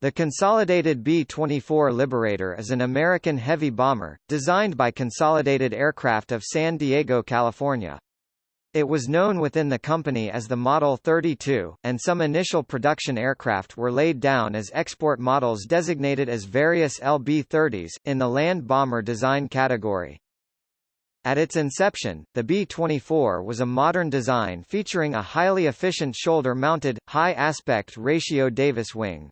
The Consolidated B-24 Liberator is an American heavy bomber, designed by Consolidated Aircraft of San Diego, California. It was known within the company as the Model 32, and some initial production aircraft were laid down as export models designated as various LB-30s, in the land bomber design category. At its inception, the B-24 was a modern design featuring a highly efficient shoulder-mounted, high-aspect ratio Davis wing.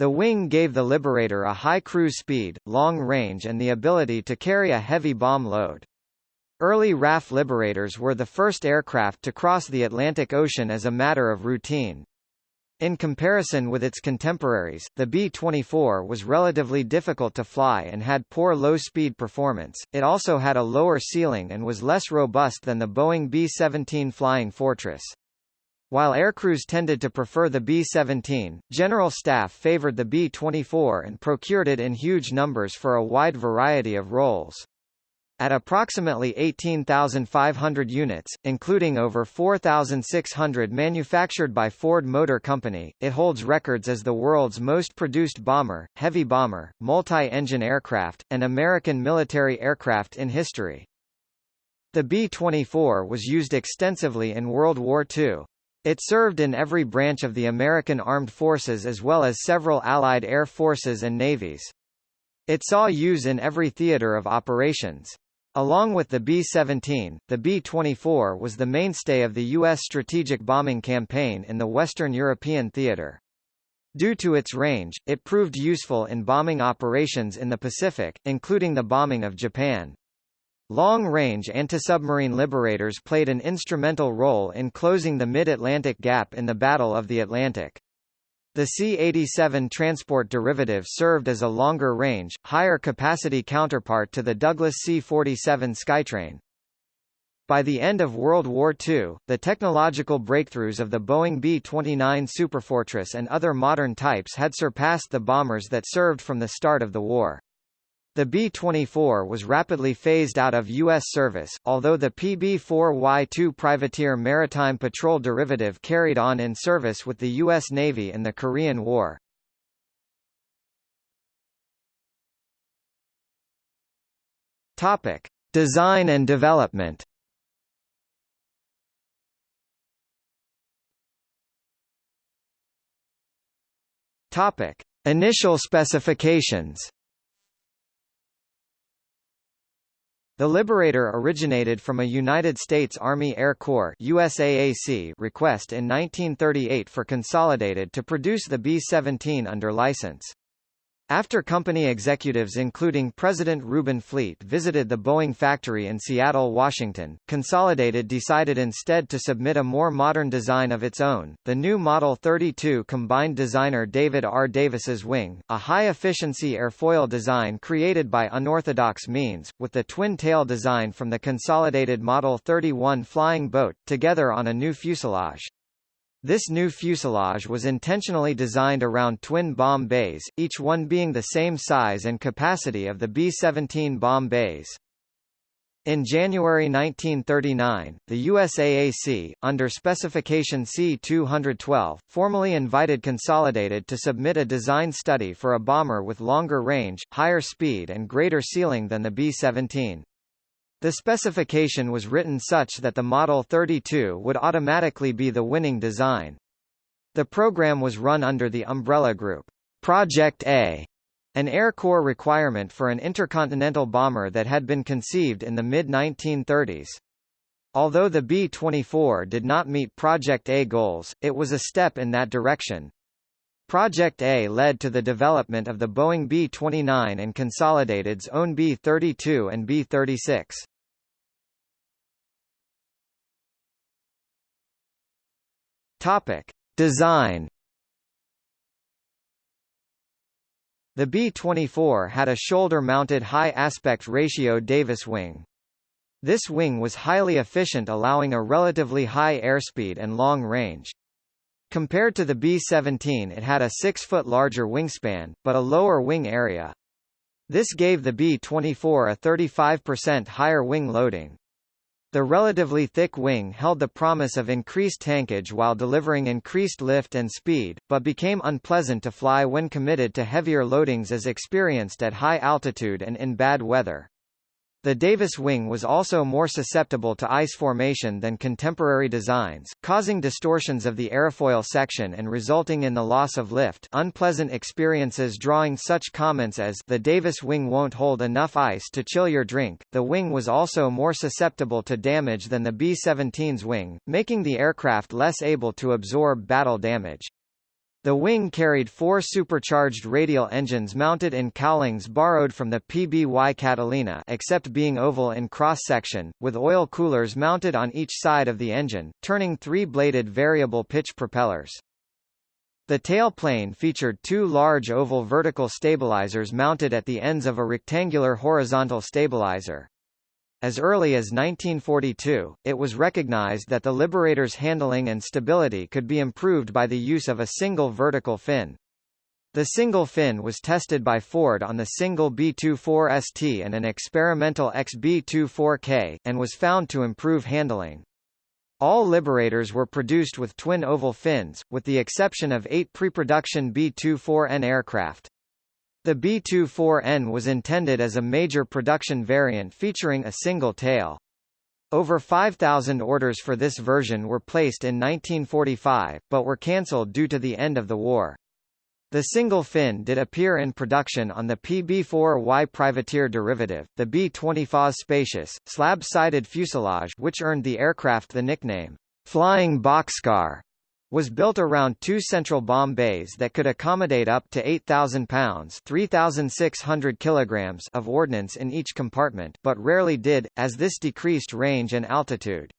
The wing gave the Liberator a high cruise speed, long range and the ability to carry a heavy bomb load. Early RAF Liberators were the first aircraft to cross the Atlantic Ocean as a matter of routine. In comparison with its contemporaries, the B-24 was relatively difficult to fly and had poor low-speed performance. It also had a lower ceiling and was less robust than the Boeing B-17 Flying Fortress. While aircrews tended to prefer the B-17, General Staff favored the B-24 and procured it in huge numbers for a wide variety of roles. At approximately 18,500 units, including over 4,600 manufactured by Ford Motor Company, it holds records as the world's most produced bomber, heavy bomber, multi-engine aircraft, and American military aircraft in history. The B-24 was used extensively in World War II. It served in every branch of the American Armed Forces as well as several Allied air forces and navies. It saw use in every theater of operations. Along with the B-17, the B-24 was the mainstay of the U.S. strategic bombing campaign in the Western European theater. Due to its range, it proved useful in bombing operations in the Pacific, including the bombing of Japan. Long-range anti-submarine liberators played an instrumental role in closing the mid-Atlantic gap in the Battle of the Atlantic. The C-87 transport derivative served as a longer-range, higher-capacity counterpart to the Douglas C-47 Skytrain. By the end of World War II, the technological breakthroughs of the Boeing B-29 Superfortress and other modern types had surpassed the bombers that served from the start of the war. The B-24 was rapidly phased out of U.S. service, although the PB-4Y-2 privateer maritime patrol derivative carried on in service with the U.S. Navy in the Korean War. Topic: Design and development. Topic: Initial specifications. The Liberator originated from a United States Army Air Corps USAAC request in 1938 for Consolidated to produce the B-17 under license. After company executives including President Reuben Fleet visited the Boeing factory in Seattle, Washington, Consolidated decided instead to submit a more modern design of its own. The new Model 32 combined designer David R. Davis's wing, a high-efficiency airfoil design created by unorthodox means, with the twin-tail design from the Consolidated Model 31 flying boat, together on a new fuselage. This new fuselage was intentionally designed around twin bomb bays, each one being the same size and capacity of the B-17 bomb bays. In January 1939, the USAAC, under Specification C-212, formally invited Consolidated to submit a design study for a bomber with longer range, higher speed and greater ceiling than the B-17. The specification was written such that the Model 32 would automatically be the winning design. The program was run under the umbrella group, Project A, an Air Corps requirement for an intercontinental bomber that had been conceived in the mid-1930s. Although the B-24 did not meet Project A goals, it was a step in that direction. Project A led to the development of the Boeing B-29 and Consolidated's own B-32 and B-36. Topic: Design. The B-24 had a shoulder-mounted high aspect ratio Davis wing. This wing was highly efficient allowing a relatively high airspeed and long range. Compared to the B-17 it had a 6-foot larger wingspan, but a lower wing area. This gave the B-24 a 35% higher wing loading. The relatively thick wing held the promise of increased tankage while delivering increased lift and speed, but became unpleasant to fly when committed to heavier loadings as experienced at high altitude and in bad weather. The Davis wing was also more susceptible to ice formation than contemporary designs, causing distortions of the airfoil section and resulting in the loss of lift unpleasant experiences drawing such comments as the Davis wing won't hold enough ice to chill your drink. The wing was also more susceptible to damage than the B-17's wing, making the aircraft less able to absorb battle damage. The wing carried four supercharged radial engines mounted in cowlings borrowed from the PBY Catalina except being oval in cross-section, with oil coolers mounted on each side of the engine, turning three-bladed variable pitch propellers. The tailplane featured two large oval vertical stabilizers mounted at the ends of a rectangular horizontal stabilizer. As early as 1942, it was recognized that the Liberator's handling and stability could be improved by the use of a single vertical fin. The single fin was tested by Ford on the single B-24 ST and an experimental XB-24K, and was found to improve handling. All Liberators were produced with twin oval fins, with the exception of eight pre-production B-24N aircraft. The B-24N was intended as a major production variant featuring a single tail. Over 5,000 orders for this version were placed in 1945, but were cancelled due to the end of the war. The single fin did appear in production on the PB-4Y privateer derivative, the B-20 spacious, slab-sided fuselage which earned the aircraft the nickname, Flying Boxcar was built around two central bomb bays that could accommodate up to 8,000 pounds 3,600 kilograms of ordnance in each compartment but rarely did, as this decreased range and altitude.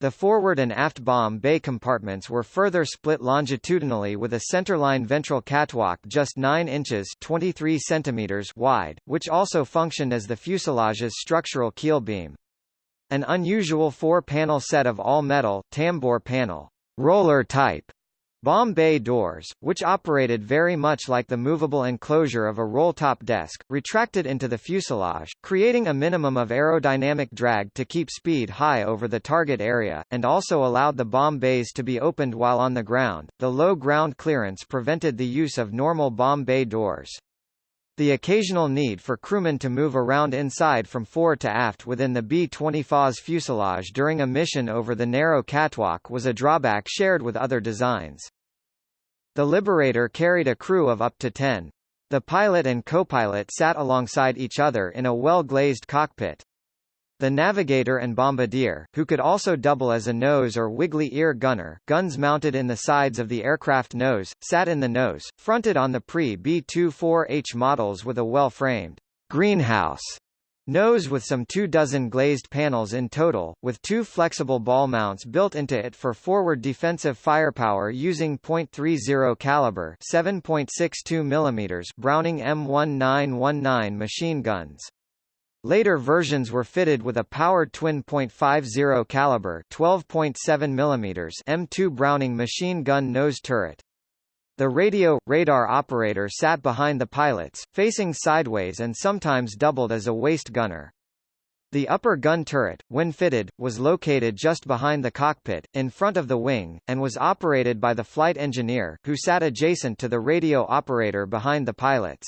The forward and aft bomb bay compartments were further split longitudinally with a centerline ventral catwalk just 9 inches 23 centimeters wide, which also functioned as the fuselage's structural keel beam. An unusual four-panel set of all-metal tambour panel roller type bomb bay doors, which operated very much like the movable enclosure of a roll-top desk, retracted into the fuselage, creating a minimum of aerodynamic drag to keep speed high over the target area, and also allowed the bomb bays to be opened while on the ground. The low ground clearance prevented the use of normal bomb bay doors. The occasional need for crewmen to move around inside from fore to aft within the B-20 fuselage during a mission over the narrow catwalk was a drawback shared with other designs. The Liberator carried a crew of up to 10. The pilot and co-pilot sat alongside each other in a well-glazed cockpit. The Navigator and Bombardier, who could also double as a nose or wiggly ear gunner, guns mounted in the sides of the aircraft nose, sat in the nose, fronted on the pre-B-24H models with a well-framed greenhouse nose with some two dozen glazed panels in total, with two flexible ball mounts built into it for forward defensive firepower using .30 caliber 7.62 mm Browning M1919 machine guns. Later versions were fitted with a powered twin .50 caliber 12.7 mm M2 Browning machine gun nose turret. The radio radar operator sat behind the pilots, facing sideways and sometimes doubled as a waist gunner. The upper gun turret, when fitted, was located just behind the cockpit, in front of the wing, and was operated by the flight engineer, who sat adjacent to the radio operator behind the pilots.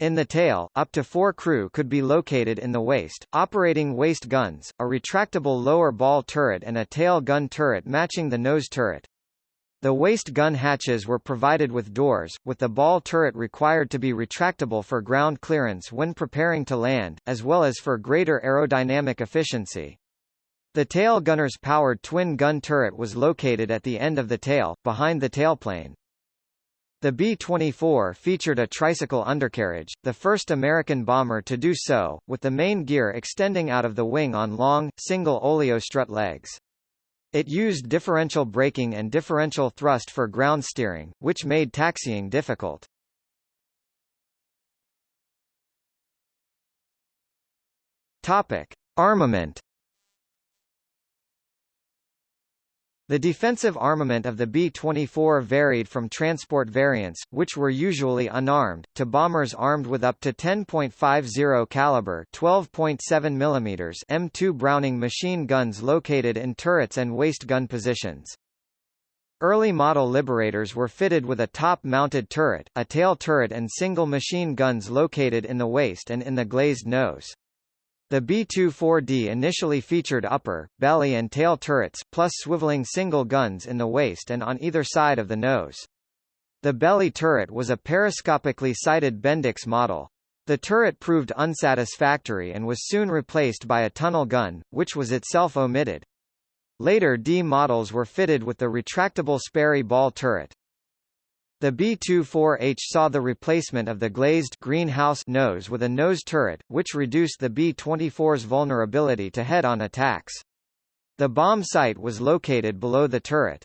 In the tail, up to four crew could be located in the waist, operating waist guns, a retractable lower ball turret and a tail gun turret matching the nose turret. The waist gun hatches were provided with doors, with the ball turret required to be retractable for ground clearance when preparing to land, as well as for greater aerodynamic efficiency. The tail gunner's powered twin gun turret was located at the end of the tail, behind the tailplane. The B-24 featured a tricycle undercarriage, the first American bomber to do so, with the main gear extending out of the wing on long, single oleo strut legs. It used differential braking and differential thrust for ground steering, which made taxiing difficult. Topic: Armament The defensive armament of the B-24 varied from transport variants, which were usually unarmed, to bombers armed with up to 10.50 caliber 12.7 mm M2 Browning machine guns located in turrets and waist gun positions. Early model Liberators were fitted with a top-mounted turret, a tail turret and single machine guns located in the waist and in the glazed nose. The B-24D initially featured upper, belly and tail turrets, plus swiveling single guns in the waist and on either side of the nose. The belly turret was a periscopically sighted Bendix model. The turret proved unsatisfactory and was soon replaced by a tunnel gun, which was itself omitted. Later D models were fitted with the retractable Sperry ball turret. The B-24H saw the replacement of the glazed greenhouse nose with a nose turret, which reduced the B-24's vulnerability to head-on attacks. The bomb sight was located below the turret.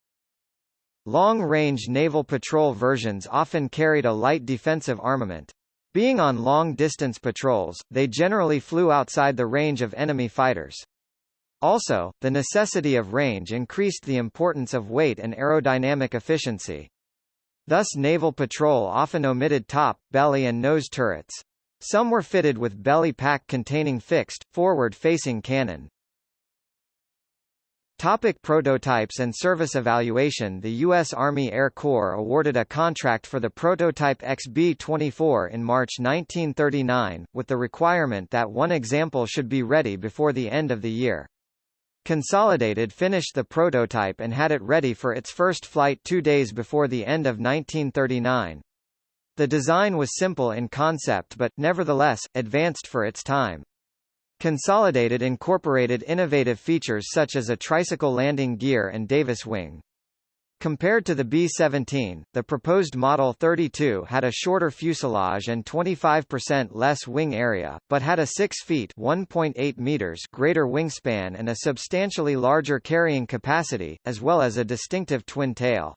Long-range naval patrol versions often carried a light defensive armament. Being on long-distance patrols, they generally flew outside the range of enemy fighters. Also, the necessity of range increased the importance of weight and aerodynamic efficiency. Thus naval patrol often omitted top, belly and nose turrets. Some were fitted with belly pack containing fixed, forward-facing cannon. Topic prototypes and service evaluation The U.S. Army Air Corps awarded a contract for the prototype XB-24 in March 1939, with the requirement that one example should be ready before the end of the year. Consolidated finished the prototype and had it ready for its first flight two days before the end of 1939. The design was simple in concept but, nevertheless, advanced for its time. Consolidated incorporated innovative features such as a tricycle landing gear and Davis wing. Compared to the B-17, the proposed Model 32 had a shorter fuselage and 25% less wing area, but had a 6 feet (1.8 meters) greater wingspan and a substantially larger carrying capacity, as well as a distinctive twin tail.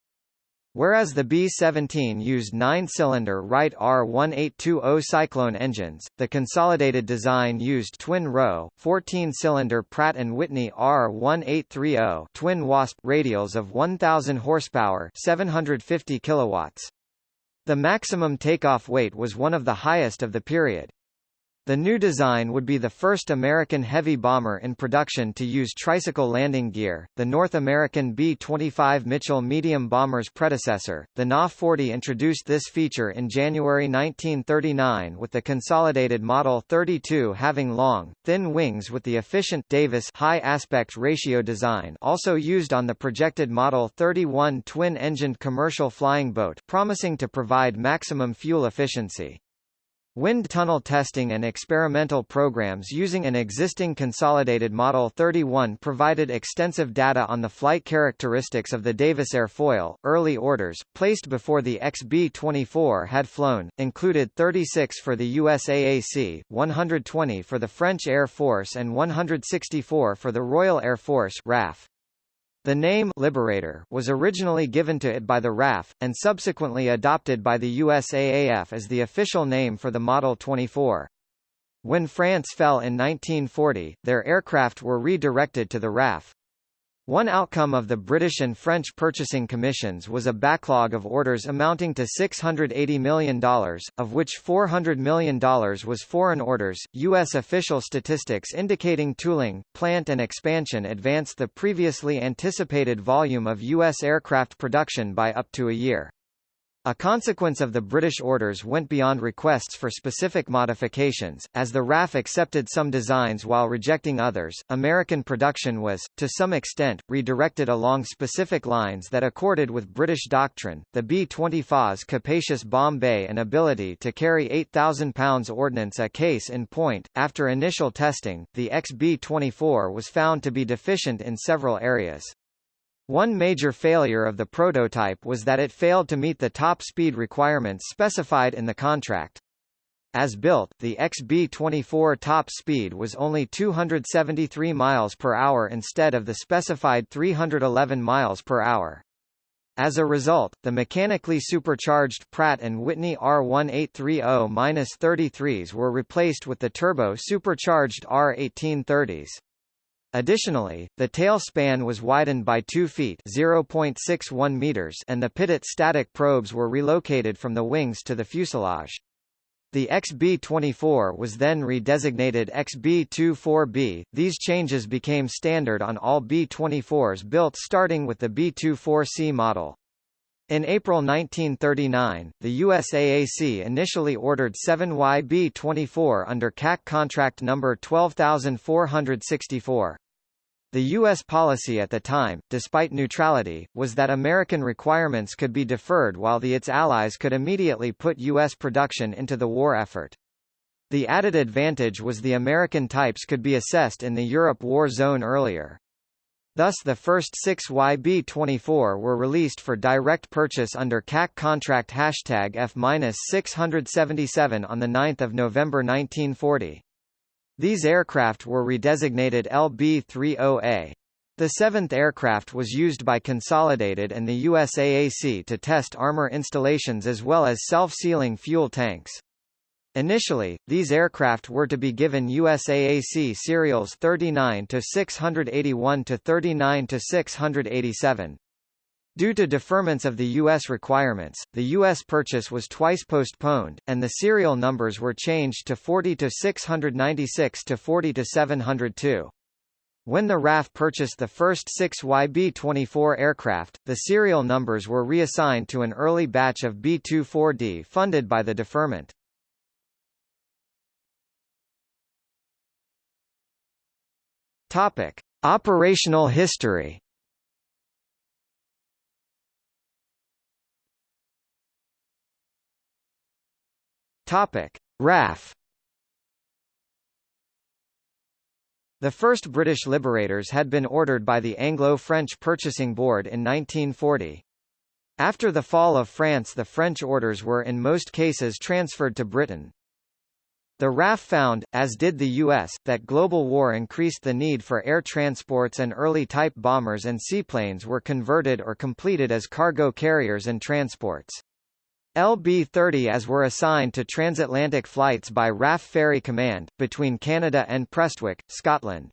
Whereas the B-17 used nine-cylinder Wright R1820 Cyclone engines, the consolidated design used twin-row, 14-cylinder Pratt & Whitney R1830 twin Wasp radials of 1,000 horsepower 750 kilowatts. The maximum takeoff weight was one of the highest of the period. The new design would be the first American heavy bomber in production to use tricycle landing gear. The North American B-25 Mitchell medium bomber's predecessor, the NA-40 introduced this feature in January 1939 with the consolidated Model 32 having long, thin wings with the efficient Davis high aspect ratio design also used on the projected Model 31 twin-engined commercial flying boat promising to provide maximum fuel efficiency. Wind tunnel testing and experimental programs using an existing consolidated Model 31 provided extensive data on the flight characteristics of the Davis airfoil. Early orders, placed before the XB-24 had flown, included 36 for the USAAC, 120 for the French Air Force and 164 for the Royal Air Force RAF. The name Liberator was originally given to it by the RAF, and subsequently adopted by the USAAF as the official name for the Model 24. When France fell in 1940, their aircraft were redirected to the RAF. One outcome of the British and French purchasing commissions was a backlog of orders amounting to $680 million, of which $400 million was foreign orders. U.S. official statistics indicating tooling, plant and expansion advanced the previously anticipated volume of U.S. aircraft production by up to a year. A consequence of the British orders went beyond requests for specific modifications, as the RAF accepted some designs while rejecting others. American production was, to some extent, redirected along specific lines that accorded with British doctrine. The B-24's capacious bomb bay and ability to carry 8,000 pounds ordnance a case in point. After initial testing, the XB-24 was found to be deficient in several areas. One major failure of the prototype was that it failed to meet the top speed requirements specified in the contract. As built, the XB-24 top speed was only 273 miles per hour instead of the specified 311 miles per hour. As a result, the mechanically supercharged Pratt & Whitney R1830-33s were replaced with the turbo-supercharged R1830s. Additionally, the tail span was widened by 2 feet (0.61 meters) and the pitot static probes were relocated from the wings to the fuselage. The XB-24 was then redesignated XB-24B. These changes became standard on all B-24s built starting with the B-24C model. In April 1939, the USAAC initially ordered 7 YB-24 under CAC contract number 12464. The U.S. policy at the time, despite neutrality, was that American requirements could be deferred while the its allies could immediately put U.S. production into the war effort. The added advantage was the American types could be assessed in the Europe war zone earlier. Thus the first six YB-24 were released for direct purchase under CAC contract hashtag F-677 on 9 November 1940. These aircraft were redesignated LB-30A. The seventh aircraft was used by Consolidated and the USAAC to test armor installations as well as self-sealing fuel tanks. Initially, these aircraft were to be given USAAC serials 39 to 681 to 39 to 687. Due to deferments of the U.S. requirements, the U.S. purchase was twice postponed, and the serial numbers were changed to 40 to 696 to 40 to 702. When the RAF purchased the first six YB-24 aircraft, the serial numbers were reassigned to an early batch of B-24D funded by the deferment. Topic: Operational history. Topic: RAF. The first British Liberators had been ordered by the Anglo-French Purchasing Board in 1940. After the fall of France the French orders were in most cases transferred to Britain. The RAF found, as did the U.S., that global war increased the need for air transports and early type bombers and seaplanes were converted or completed as cargo carriers and transports. LB-30 as were assigned to transatlantic flights by RAF Ferry Command, between Canada and Prestwick, Scotland.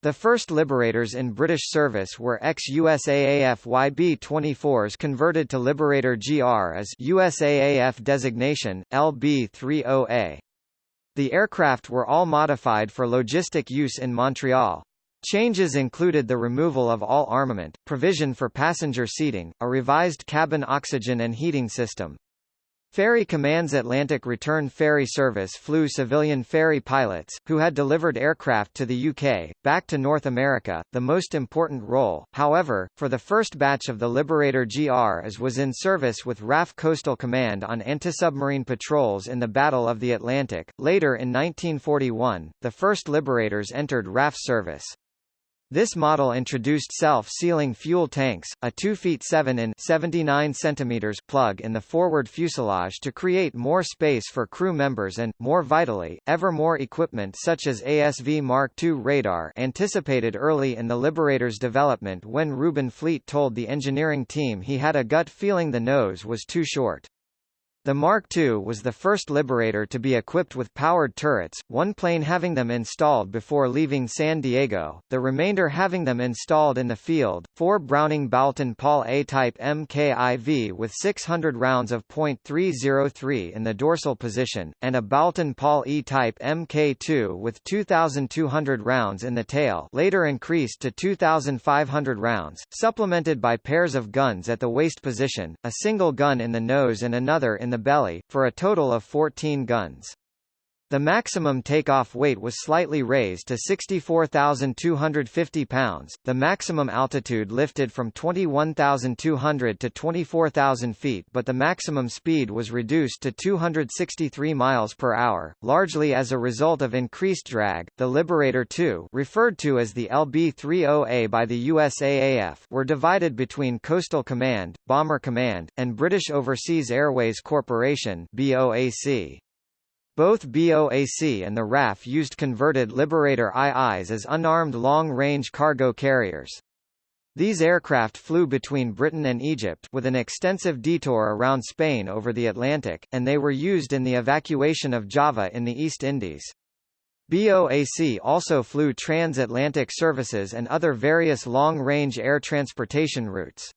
The first Liberators in British service were ex-USAAF YB-24s converted to Liberator GR as USAAF designation, LB-30A. The aircraft were all modified for logistic use in Montreal. Changes included the removal of all armament, provision for passenger seating, a revised cabin oxygen and heating system, Ferry Command's Atlantic Return Ferry Service flew civilian ferry pilots, who had delivered aircraft to the UK, back to North America, the most important role, however, for the first batch of the Liberator GR as was in service with RAF Coastal Command on anti-submarine patrols in the Battle of the Atlantic. Later in 1941, the first Liberators entered RAF service. This model introduced self-sealing fuel tanks, a 2 feet 7 in 79 centimeters plug in the forward fuselage to create more space for crew members and, more vitally, ever more equipment such as ASV Mark II radar anticipated early in the Liberator's development when Reuben Fleet told the engineering team he had a gut feeling the nose was too short. The Mark II was the first Liberator to be equipped with powered turrets, one plane having them installed before leaving San Diego, the remainder having them installed in the field. Four Browning Boulton Paul A-type MKIV with 600 rounds of .303 in the dorsal position, and a Boulton Paul E-type Mk2 with 2,200 rounds in the tail later increased to 2,500 rounds, supplemented by pairs of guns at the waist position, a single gun in the nose and another in the the belly, for a total of 14 guns. The maximum takeoff weight was slightly raised to 64,250 pounds, the maximum altitude lifted from 21,200 to 24,000 feet but the maximum speed was reduced to 263 miles per hour, largely as a result of increased drag. The Liberator II referred to as the LB-30A by the USAAF were divided between Coastal Command, Bomber Command, and British Overseas Airways Corporation BOAC. Both BOAC and the RAF used converted Liberator IIs as unarmed long-range cargo carriers. These aircraft flew between Britain and Egypt with an extensive detour around Spain over the Atlantic, and they were used in the evacuation of Java in the East Indies. BOAC also flew transatlantic services and other various long-range air transportation routes.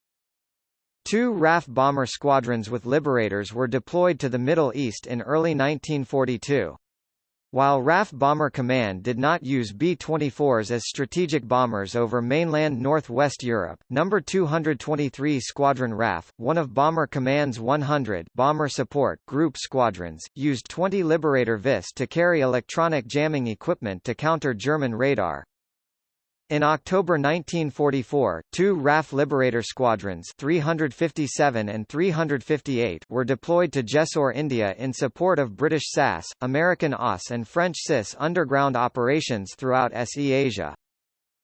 Two RAF bomber squadrons with Liberators were deployed to the Middle East in early 1942. While RAF Bomber Command did not use B-24s as strategic bombers over mainland northwest Europe, No. 223 Squadron RAF, one of Bomber Command's 100 bomber support group squadrons, used 20 Liberator VIS to carry electronic jamming equipment to counter German radar. In October 1944, two RAF Liberator squadrons 357 and 358 were deployed to Jessore, India in support of British SAS, American OSS and French CIS underground operations throughout SE Asia.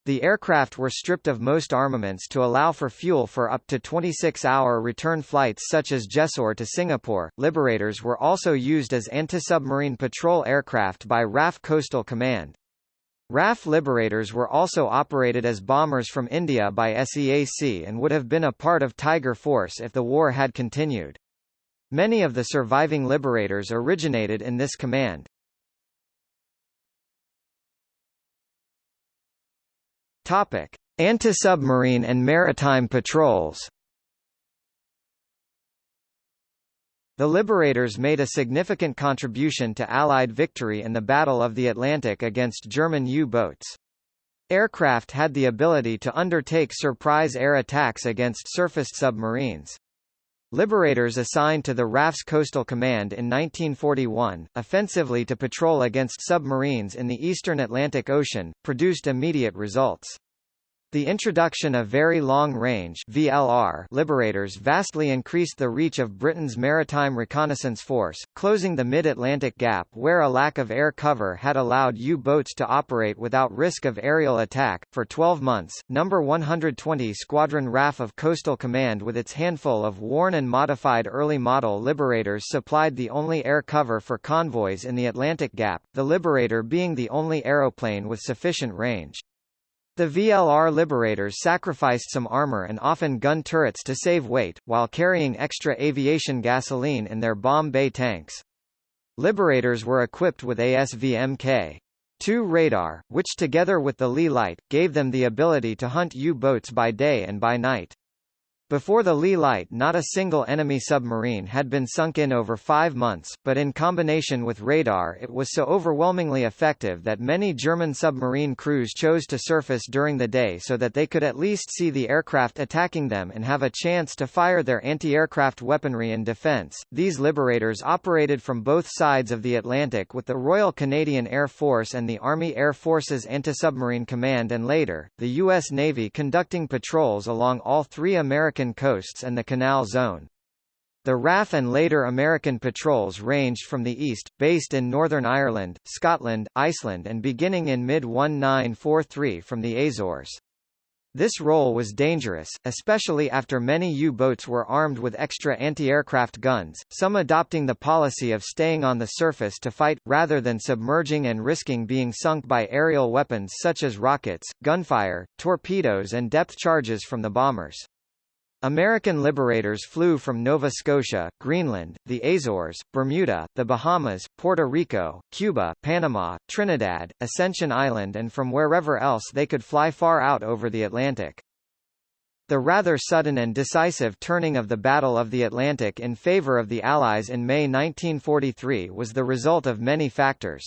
The aircraft were stripped of most armaments to allow for fuel for up to 26-hour return flights such as Jessore to Singapore. Liberators were also used as anti-submarine patrol aircraft by RAF Coastal Command. RAF Liberators were also operated as bombers from India by SEAC and would have been a part of Tiger Force if the war had continued. Many of the surviving Liberators originated in this command. Topic: Anti-submarine and maritime patrols. The Liberators made a significant contribution to Allied victory in the Battle of the Atlantic against German U-boats. Aircraft had the ability to undertake surprise air attacks against surfaced submarines. Liberators assigned to the RAF's Coastal Command in 1941, offensively to patrol against submarines in the eastern Atlantic Ocean, produced immediate results. The introduction of Very Long Range VLR Liberators vastly increased the reach of Britain's Maritime Reconnaissance Force, closing the mid-Atlantic gap where a lack of air cover had allowed U-boats to operate without risk of aerial attack. For 12 months, No. 120 Squadron RAF of Coastal Command with its handful of worn and modified early model Liberators supplied the only air cover for convoys in the Atlantic Gap, the Liberator being the only aeroplane with sufficient range. The VLR Liberators sacrificed some armor and often gun turrets to save weight, while carrying extra aviation gasoline in their bomb bay tanks. Liberators were equipped with ASV-Mk. 2 radar, which together with the Leigh light, gave them the ability to hunt U-boats by day and by night. Before the Leigh Light not a single enemy submarine had been sunk in over five months, but in combination with radar it was so overwhelmingly effective that many German submarine crews chose to surface during the day so that they could at least see the aircraft attacking them and have a chance to fire their anti-aircraft weaponry in defense. These liberators operated from both sides of the Atlantic with the Royal Canadian Air Force and the Army Air Forces Anti-Submarine Command and later, the U.S. Navy conducting patrols along all three American American coasts and the Canal Zone. The RAF and later American patrols ranged from the east, based in Northern Ireland, Scotland, Iceland and beginning in mid-1943 from the Azores. This role was dangerous, especially after many U-boats were armed with extra anti-aircraft guns, some adopting the policy of staying on the surface to fight, rather than submerging and risking being sunk by aerial weapons such as rockets, gunfire, torpedoes and depth charges from the bombers. American liberators flew from Nova Scotia, Greenland, the Azores, Bermuda, the Bahamas, Puerto Rico, Cuba, Panama, Trinidad, Ascension Island and from wherever else they could fly far out over the Atlantic. The rather sudden and decisive turning of the Battle of the Atlantic in favor of the Allies in May 1943 was the result of many factors.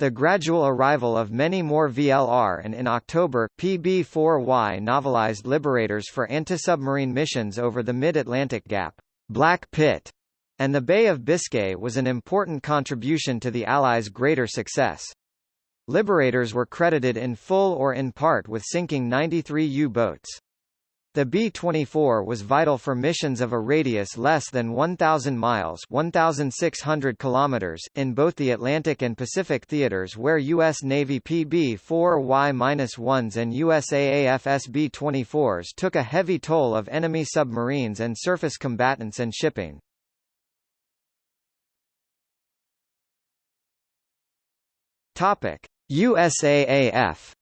The gradual arrival of many more VLR and in October, PB-4Y navalized Liberators for anti-submarine missions over the mid-Atlantic Gap, Black Pit, and the Bay of Biscay was an important contribution to the Allies' greater success. Liberators were credited in full or in part with sinking 93 U-boats. The B-24 was vital for missions of a radius less than 1,000 miles 1,600 kilometers, in both the Atlantic and Pacific theaters where U.S. Navy PB-4Y-1s and USAAF SB-24s took a heavy toll of enemy submarines and surface combatants and shipping. USAAF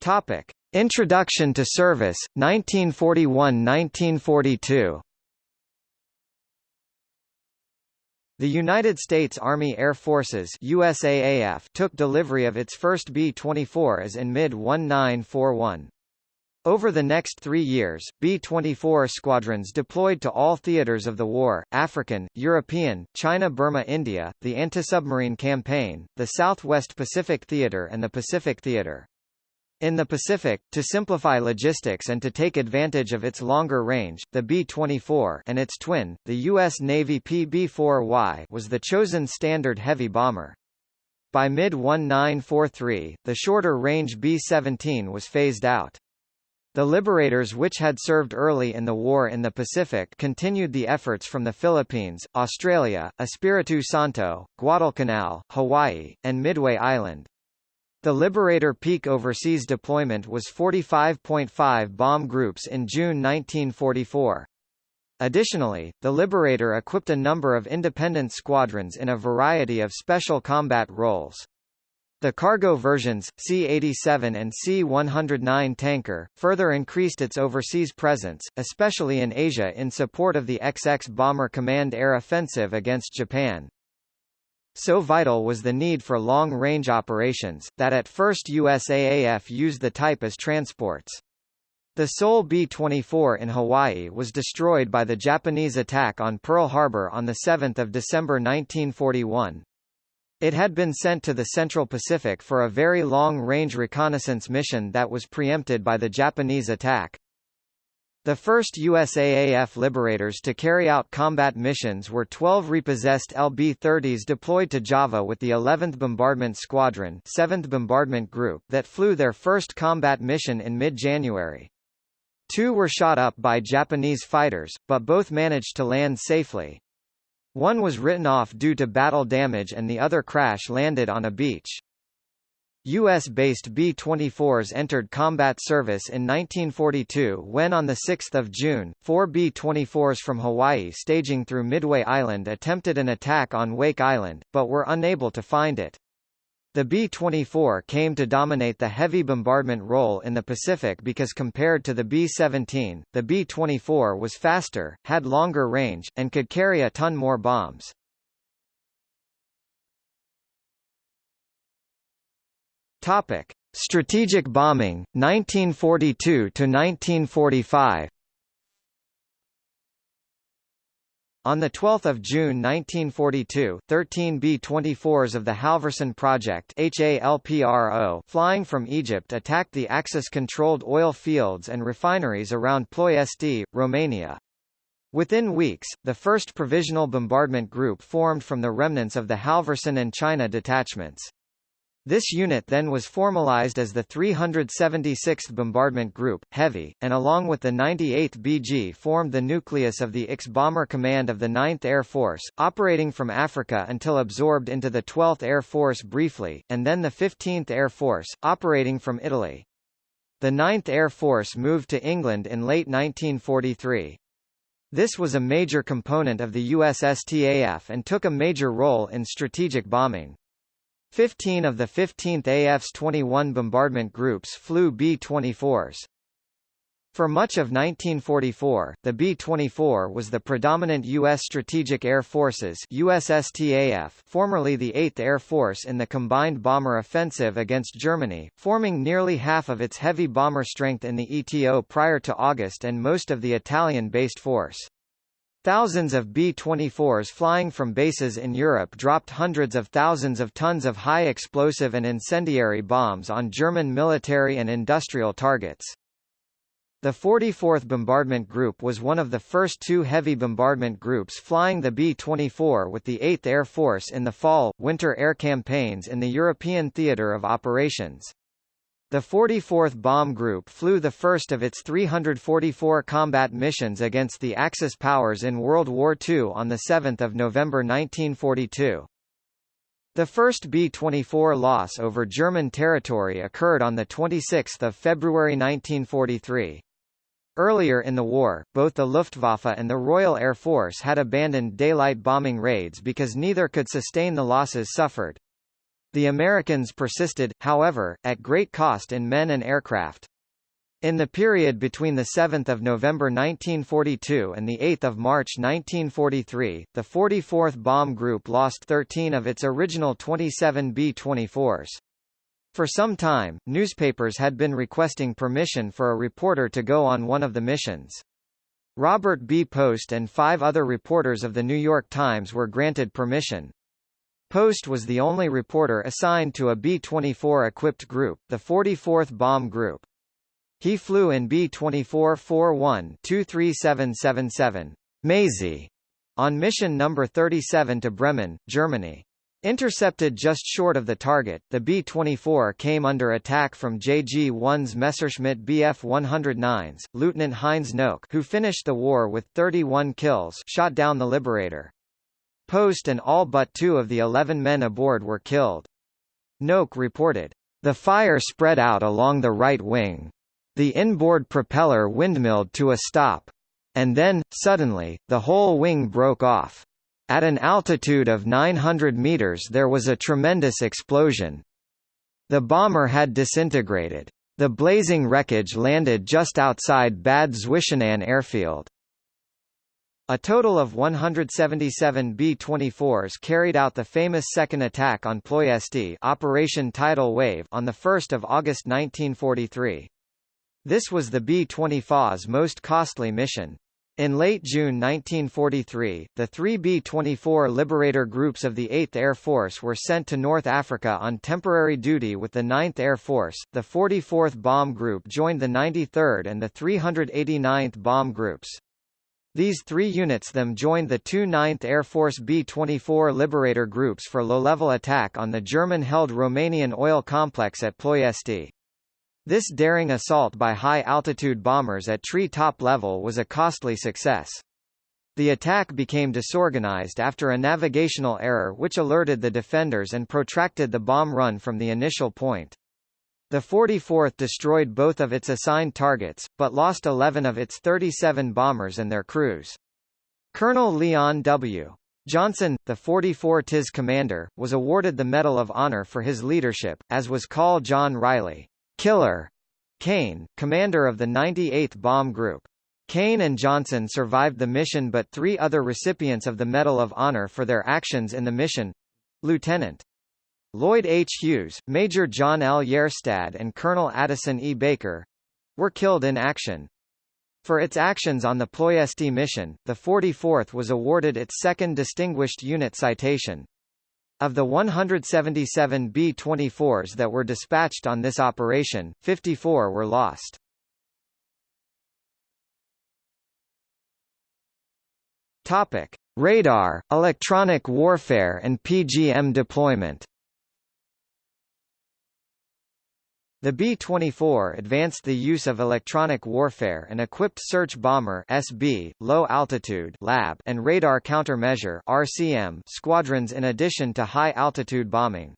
Topic: Introduction to service 1941-1942. The United States Army Air Forces USAAF took delivery of its first B-24s in mid-1941. Over the next three years, B-24 squadrons deployed to all theaters of the war, African, European, China-Burma-India, the anti-submarine campaign, the Southwest Pacific Theater and the Pacific Theater. In the Pacific, to simplify logistics and to take advantage of its longer range, the B-24 and its twin, the U.S. Navy PB-4Y was the chosen standard heavy bomber. By mid-1943, the shorter-range B-17 was phased out. The liberators which had served early in the war in the Pacific continued the efforts from the Philippines, Australia, Espiritu Santo, Guadalcanal, Hawaii, and Midway Island. The Liberator peak overseas deployment was 45.5 bomb groups in June 1944. Additionally, the Liberator equipped a number of independent squadrons in a variety of special combat roles. The cargo versions, C-87 and C-109 tanker, further increased its overseas presence, especially in Asia in support of the XX Bomber Command air offensive against Japan. So vital was the need for long-range operations, that at first USAAF used the type as transports. The sole B-24 in Hawaii was destroyed by the Japanese attack on Pearl Harbor on 7 December 1941. It had been sent to the Central Pacific for a very long-range reconnaissance mission that was preempted by the Japanese attack. The first USAAF Liberators to carry out combat missions were 12 repossessed LB-30s deployed to Java with the 11th Bombardment Squadron 7th Bombardment Group that flew their first combat mission in mid-January. Two were shot up by Japanese fighters, but both managed to land safely. One was written off due to battle damage and the other crash landed on a beach. U.S.-based B-24s entered combat service in 1942 when on 6 June, four B-24s from Hawaii staging through Midway Island attempted an attack on Wake Island, but were unable to find it. The B-24 came to dominate the heavy bombardment role in the Pacific because compared to the B-17, the B-24 was faster, had longer range, and could carry a ton more bombs. Topic: Strategic bombing 1942 to 1945. On 12 June 1942, 13 B-24s of the Halverson Project flying from Egypt attacked the Axis-controlled oil fields and refineries around Ploiesti, Romania. Within weeks, the first provisional bombardment group formed from the remnants of the Halverson and China detachments. This unit then was formalized as the 376th Bombardment Group, Heavy, and along with the 98th BG formed the nucleus of the IX Bomber Command of the 9th Air Force, operating from Africa until absorbed into the 12th Air Force briefly, and then the 15th Air Force, operating from Italy. The 9th Air Force moved to England in late 1943. This was a major component of the USSTAF and took a major role in strategic bombing. Fifteen of the 15th AF's 21 bombardment groups flew B-24s. For much of 1944, the B-24 was the predominant U.S. Strategic Air Forces USSTAF, formerly the 8th Air Force in the combined bomber offensive against Germany, forming nearly half of its heavy bomber strength in the ETO prior to August and most of the Italian-based force. Thousands of B-24s flying from bases in Europe dropped hundreds of thousands of tons of high explosive and incendiary bombs on German military and industrial targets. The 44th Bombardment Group was one of the first two heavy bombardment groups flying the B-24 with the 8th Air Force in the fall, winter air campaigns in the European theater of operations. The 44th Bomb Group flew the first of its 344 combat missions against the Axis powers in World War II on 7 November 1942. The first B-24 loss over German territory occurred on 26 February 1943. Earlier in the war, both the Luftwaffe and the Royal Air Force had abandoned daylight bombing raids because neither could sustain the losses suffered. The Americans persisted, however, at great cost in men and aircraft. In the period between 7 November 1942 and 8 March 1943, the 44th Bomb Group lost 13 of its original 27 B-24s. For some time, newspapers had been requesting permission for a reporter to go on one of the missions. Robert B. Post and five other reporters of The New York Times were granted permission. Post was the only reporter assigned to a B-24 equipped group, the 44th Bomb Group. He flew in B-24-41-23777 Maisie on mission number 37 to Bremen, Germany. Intercepted just short of the target, the B-24 came under attack from JG-1's Messerschmitt Bf-109s. Lieutenant Heinz Knoke, who finished the war with 31 kills, shot down the Liberator. Post and all but two of the 11 men aboard were killed. Knoke reported, "The fire spread out along the right wing. The inboard propeller windmilled to a stop. And then, suddenly, the whole wing broke off. At an altitude of 900 meters there was a tremendous explosion. The bomber had disintegrated. The blazing wreckage landed just outside Bad Zwischenahn airfield. A total of 177 B-24s carried out the famous second attack on Ploiesti Operation Tidal Wave on 1 August 1943. This was the B-24's most costly mission. In late June 1943, the three B-24 Liberator groups of the 8th Air Force were sent to North Africa on temporary duty with the 9th Air Force. The 44th Bomb Group joined the 93rd and the 389th Bomb Groups. These three units then joined the two 9th Air Force B-24 Liberator groups for low-level attack on the German-held Romanian oil complex at Ploiesti. This daring assault by high-altitude bombers at tree-top level was a costly success. The attack became disorganized after a navigational error which alerted the defenders and protracted the bomb run from the initial point. The 44th destroyed both of its assigned targets, but lost 11 of its 37 bombers and their crews. Colonel Leon W. Johnson, the 44 TIS commander, was awarded the Medal of Honor for his leadership, as was Col John Riley. Killer Kane, commander of the 98th Bomb Group. Kane and Johnson survived the mission but three other recipients of the Medal of Honor for their actions in the mission Lieutenant Lloyd H. Hughes, Major John L. Yerstad and Colonel Addison E. Baker were killed in action. For its actions on the Ploiesti mission, the 44th was awarded its second Distinguished Unit Citation. Of the 177 B-24s that were dispatched on this operation, 54 were lost. Topic: Radar, electronic warfare and PGM deployment. The B-24 advanced the use of electronic warfare and equipped search bomber SB, low altitude lab and radar countermeasure RCM squadrons in addition to high altitude bombing.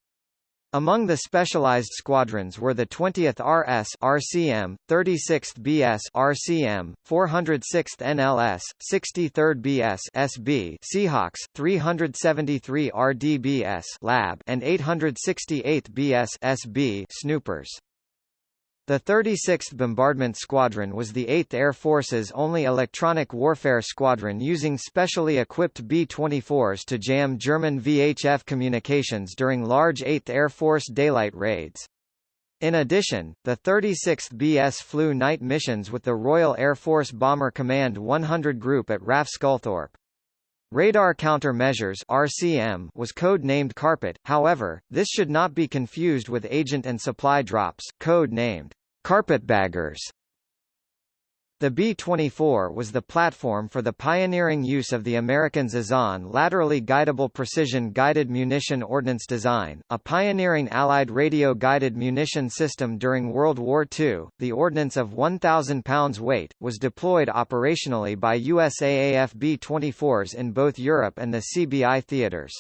Among the specialized squadrons were the 20th RS RCM, 36th BS RCM, 406th NLS, 63rd BS SB Seahawks, 373 RDBS Lab and 868th BS SB Snoopers. The 36th Bombardment Squadron was the 8th Air Force's only electronic warfare squadron using specially equipped B-24s to jam German VHF communications during large 8th Air Force daylight raids. In addition, the 36th BS flew night missions with the Royal Air Force Bomber Command 100 Group at RAF Sculthorpe. Radar Countermeasures RCM was code-named Carpet, however, this should not be confused with Agent and Supply Drops, code-named Carpetbaggers. The B-24 was the platform for the pioneering use of the American Azon laterally guidable precision-guided munition ordnance design, a pioneering Allied radio-guided munition system during World War II. The ordnance of 1,000 pounds weight, was deployed operationally by USAAF B-24s in both Europe and the CBI theaters.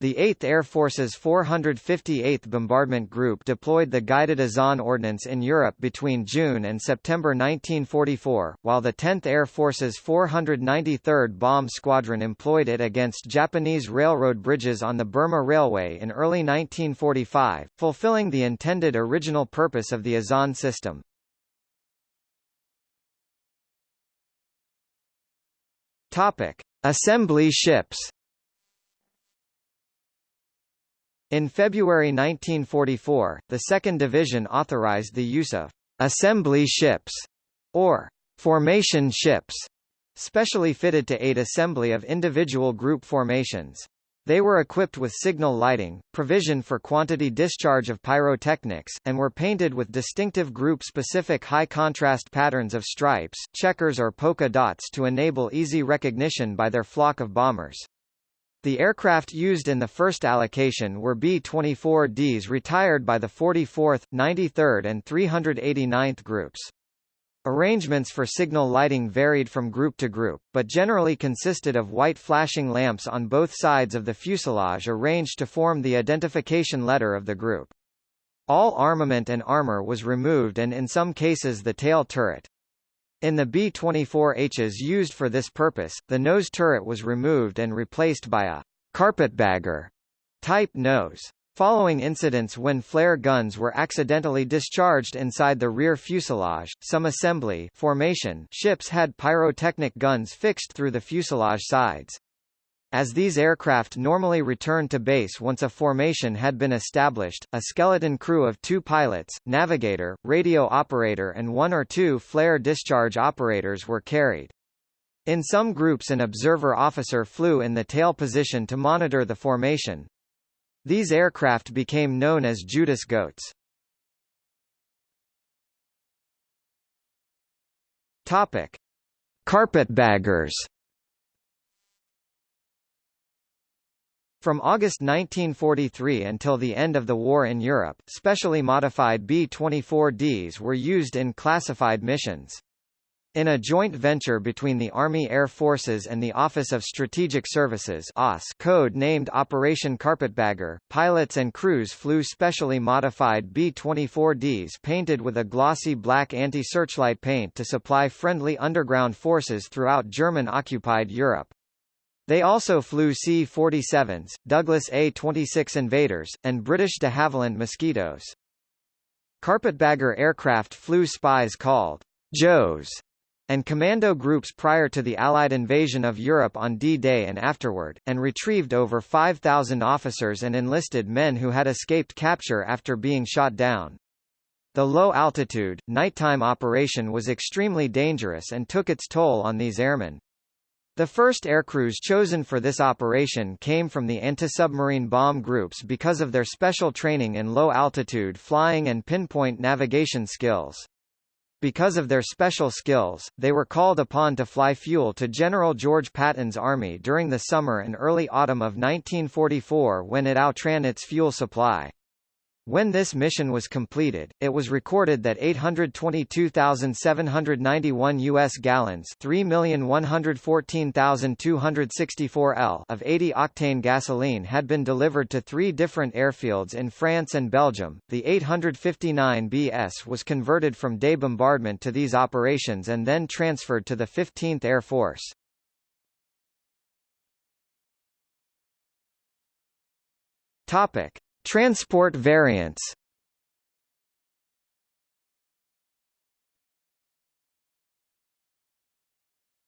The 8th Air Force's 458th Bombardment Group deployed the Guided Azon Ordnance in Europe between June and September 1944, while the 10th Air Force's 493rd Bomb Squadron employed it against Japanese railroad bridges on the Burma Railway in early 1945, fulfilling the intended original purpose of the Azon system. Assembly ships In February 1944, the 2nd Division authorized the use of assembly ships, or formation ships, specially fitted to aid assembly of individual group formations. They were equipped with signal lighting, provision for quantity discharge of pyrotechnics, and were painted with distinctive group-specific high-contrast patterns of stripes, checkers or polka dots to enable easy recognition by their flock of bombers. The aircraft used in the first allocation were B-24Ds retired by the 44th, 93rd and 389th groups. Arrangements for signal lighting varied from group to group, but generally consisted of white flashing lamps on both sides of the fuselage arranged to form the identification letter of the group. All armament and armor was removed and in some cases the tail turret. In the B-24Hs used for this purpose, the nose turret was removed and replaced by a carpetbagger type nose. Following incidents when flare guns were accidentally discharged inside the rear fuselage, some assembly formation ships had pyrotechnic guns fixed through the fuselage sides. As these aircraft normally returned to base once a formation had been established, a skeleton crew of two pilots, navigator, radio operator and one or two flare discharge operators were carried. In some groups an observer officer flew in the tail position to monitor the formation, these aircraft became known as Judas Goats. Topic: Carpetbaggers. From August 1943 until the end of the war in Europe, specially modified B-24Ds were used in classified missions. In a joint venture between the Army Air Forces and the Office of Strategic Services code named Operation Carpetbagger, pilots and crews flew specially modified B-24Ds painted with a glossy black anti-searchlight paint to supply friendly underground forces throughout German-occupied Europe. They also flew C-47s, Douglas A-26 Invaders, and British de Havilland Mosquitoes. Carpetbagger aircraft flew spies called Joes and commando groups prior to the Allied invasion of Europe on D-Day and afterward, and retrieved over 5,000 officers and enlisted men who had escaped capture after being shot down. The low-altitude, nighttime operation was extremely dangerous and took its toll on these airmen. The first aircrews chosen for this operation came from the anti-submarine bomb groups because of their special training in low-altitude flying and pinpoint navigation skills. Because of their special skills, they were called upon to fly fuel to General George Patton's army during the summer and early autumn of 1944 when it outran its fuel supply. When this mission was completed, it was recorded that 822,791 U.S. gallons 3,114,264 L of 80-octane gasoline had been delivered to three different airfields in France and Belgium. The 859 BS was converted from day bombardment to these operations and then transferred to the 15th Air Force. Topic. Transport variants.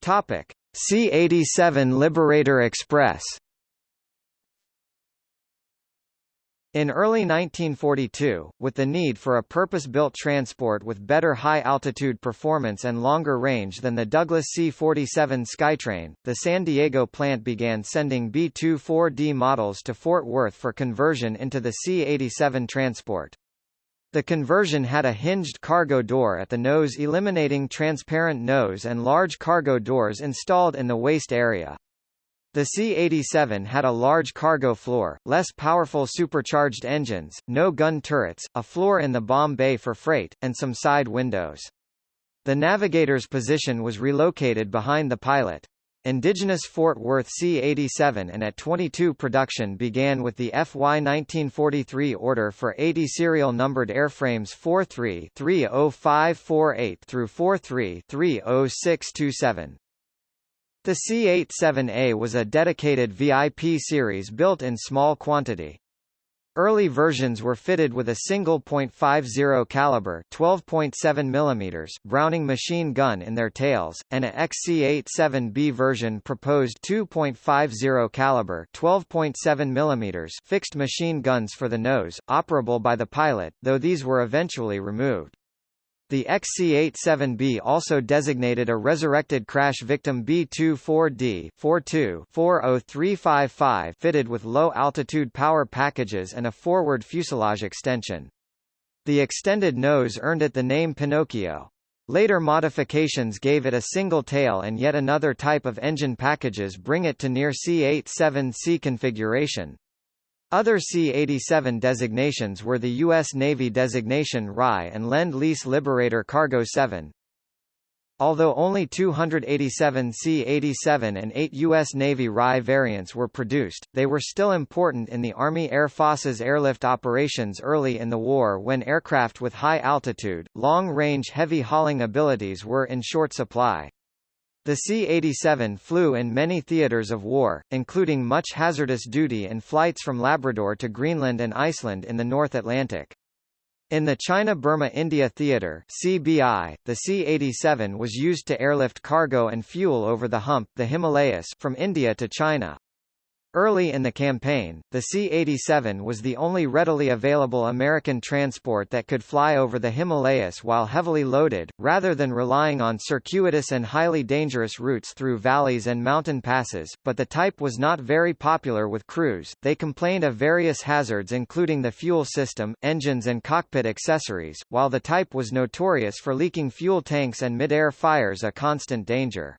Topic: C-87 Liberator Express In early 1942, with the need for a purpose-built transport with better high-altitude performance and longer range than the Douglas C-47 Skytrain, the San Diego plant began sending B-24D models to Fort Worth for conversion into the C-87 transport. The conversion had a hinged cargo door at the nose eliminating transparent nose and large cargo doors installed in the waist area. The C-87 had a large cargo floor, less powerful supercharged engines, no gun turrets, a floor in the bomb bay for freight, and some side windows. The navigator's position was relocated behind the pilot. Indigenous Fort Worth C-87 and At-22 production began with the FY 1943 order for 80 serial numbered airframes 43-30548 through 43-30627. The C-87A was a dedicated VIP series built in small quantity. Early versions were fitted with a single .50 caliber 12.7 mm Browning machine gun in their tails, and a XC-87B version proposed 2.50 caliber 12.7 mm fixed machine guns for the nose, operable by the pilot, though these were eventually removed. The XC-87B also designated a resurrected crash victim B-24D 40355 fitted with low-altitude power packages and a forward fuselage extension. The extended nose earned it the name Pinocchio. Later modifications gave it a single tail and yet another type of engine packages bring it to near C-87C configuration. Other C-87 designations were the U.S. Navy designation RY and Lend-Lease Liberator Cargo 7. Although only 287 C-87 and 8 U.S. Navy RY variants were produced, they were still important in the Army Air Force's airlift operations early in the war when aircraft with high altitude, long-range heavy hauling abilities were in short supply. The C-87 flew in many theaters of war, including much hazardous duty and flights from Labrador to Greenland and Iceland in the North Atlantic. In the China-Burma-India Theater (CBI), the C-87 was used to airlift cargo and fuel over the hump the Himalayas from India to China. Early in the campaign, the C-87 was the only readily available American transport that could fly over the Himalayas while heavily loaded, rather than relying on circuitous and highly dangerous routes through valleys and mountain passes, but the type was not very popular with crews. They complained of various hazards including the fuel system, engines and cockpit accessories, while the type was notorious for leaking fuel tanks and mid-air fires a constant danger.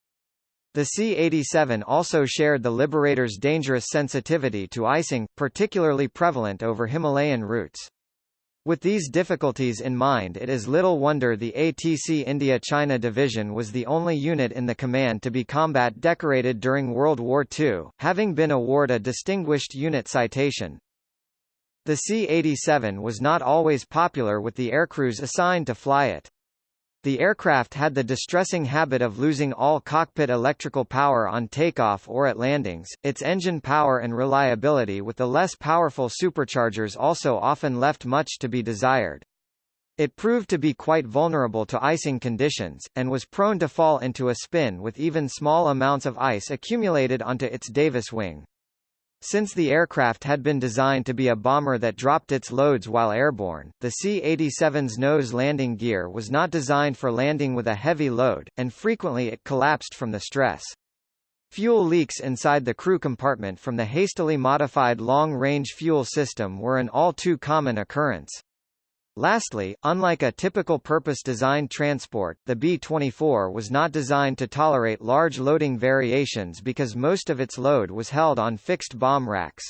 The C-87 also shared the Liberator's dangerous sensitivity to icing, particularly prevalent over Himalayan routes. With these difficulties in mind it is little wonder the ATC India-China Division was the only unit in the command to be combat decorated during World War II, having been awarded a Distinguished Unit Citation. The C-87 was not always popular with the aircrews assigned to fly it. The aircraft had the distressing habit of losing all cockpit electrical power on takeoff or at landings, its engine power and reliability with the less powerful superchargers also often left much to be desired. It proved to be quite vulnerable to icing conditions, and was prone to fall into a spin with even small amounts of ice accumulated onto its Davis wing. Since the aircraft had been designed to be a bomber that dropped its loads while airborne, the C-87's nose landing gear was not designed for landing with a heavy load, and frequently it collapsed from the stress. Fuel leaks inside the crew compartment from the hastily modified long-range fuel system were an all too common occurrence. Lastly, unlike a typical purpose-designed transport, the B-24 was not designed to tolerate large loading variations because most of its load was held on fixed bomb racks.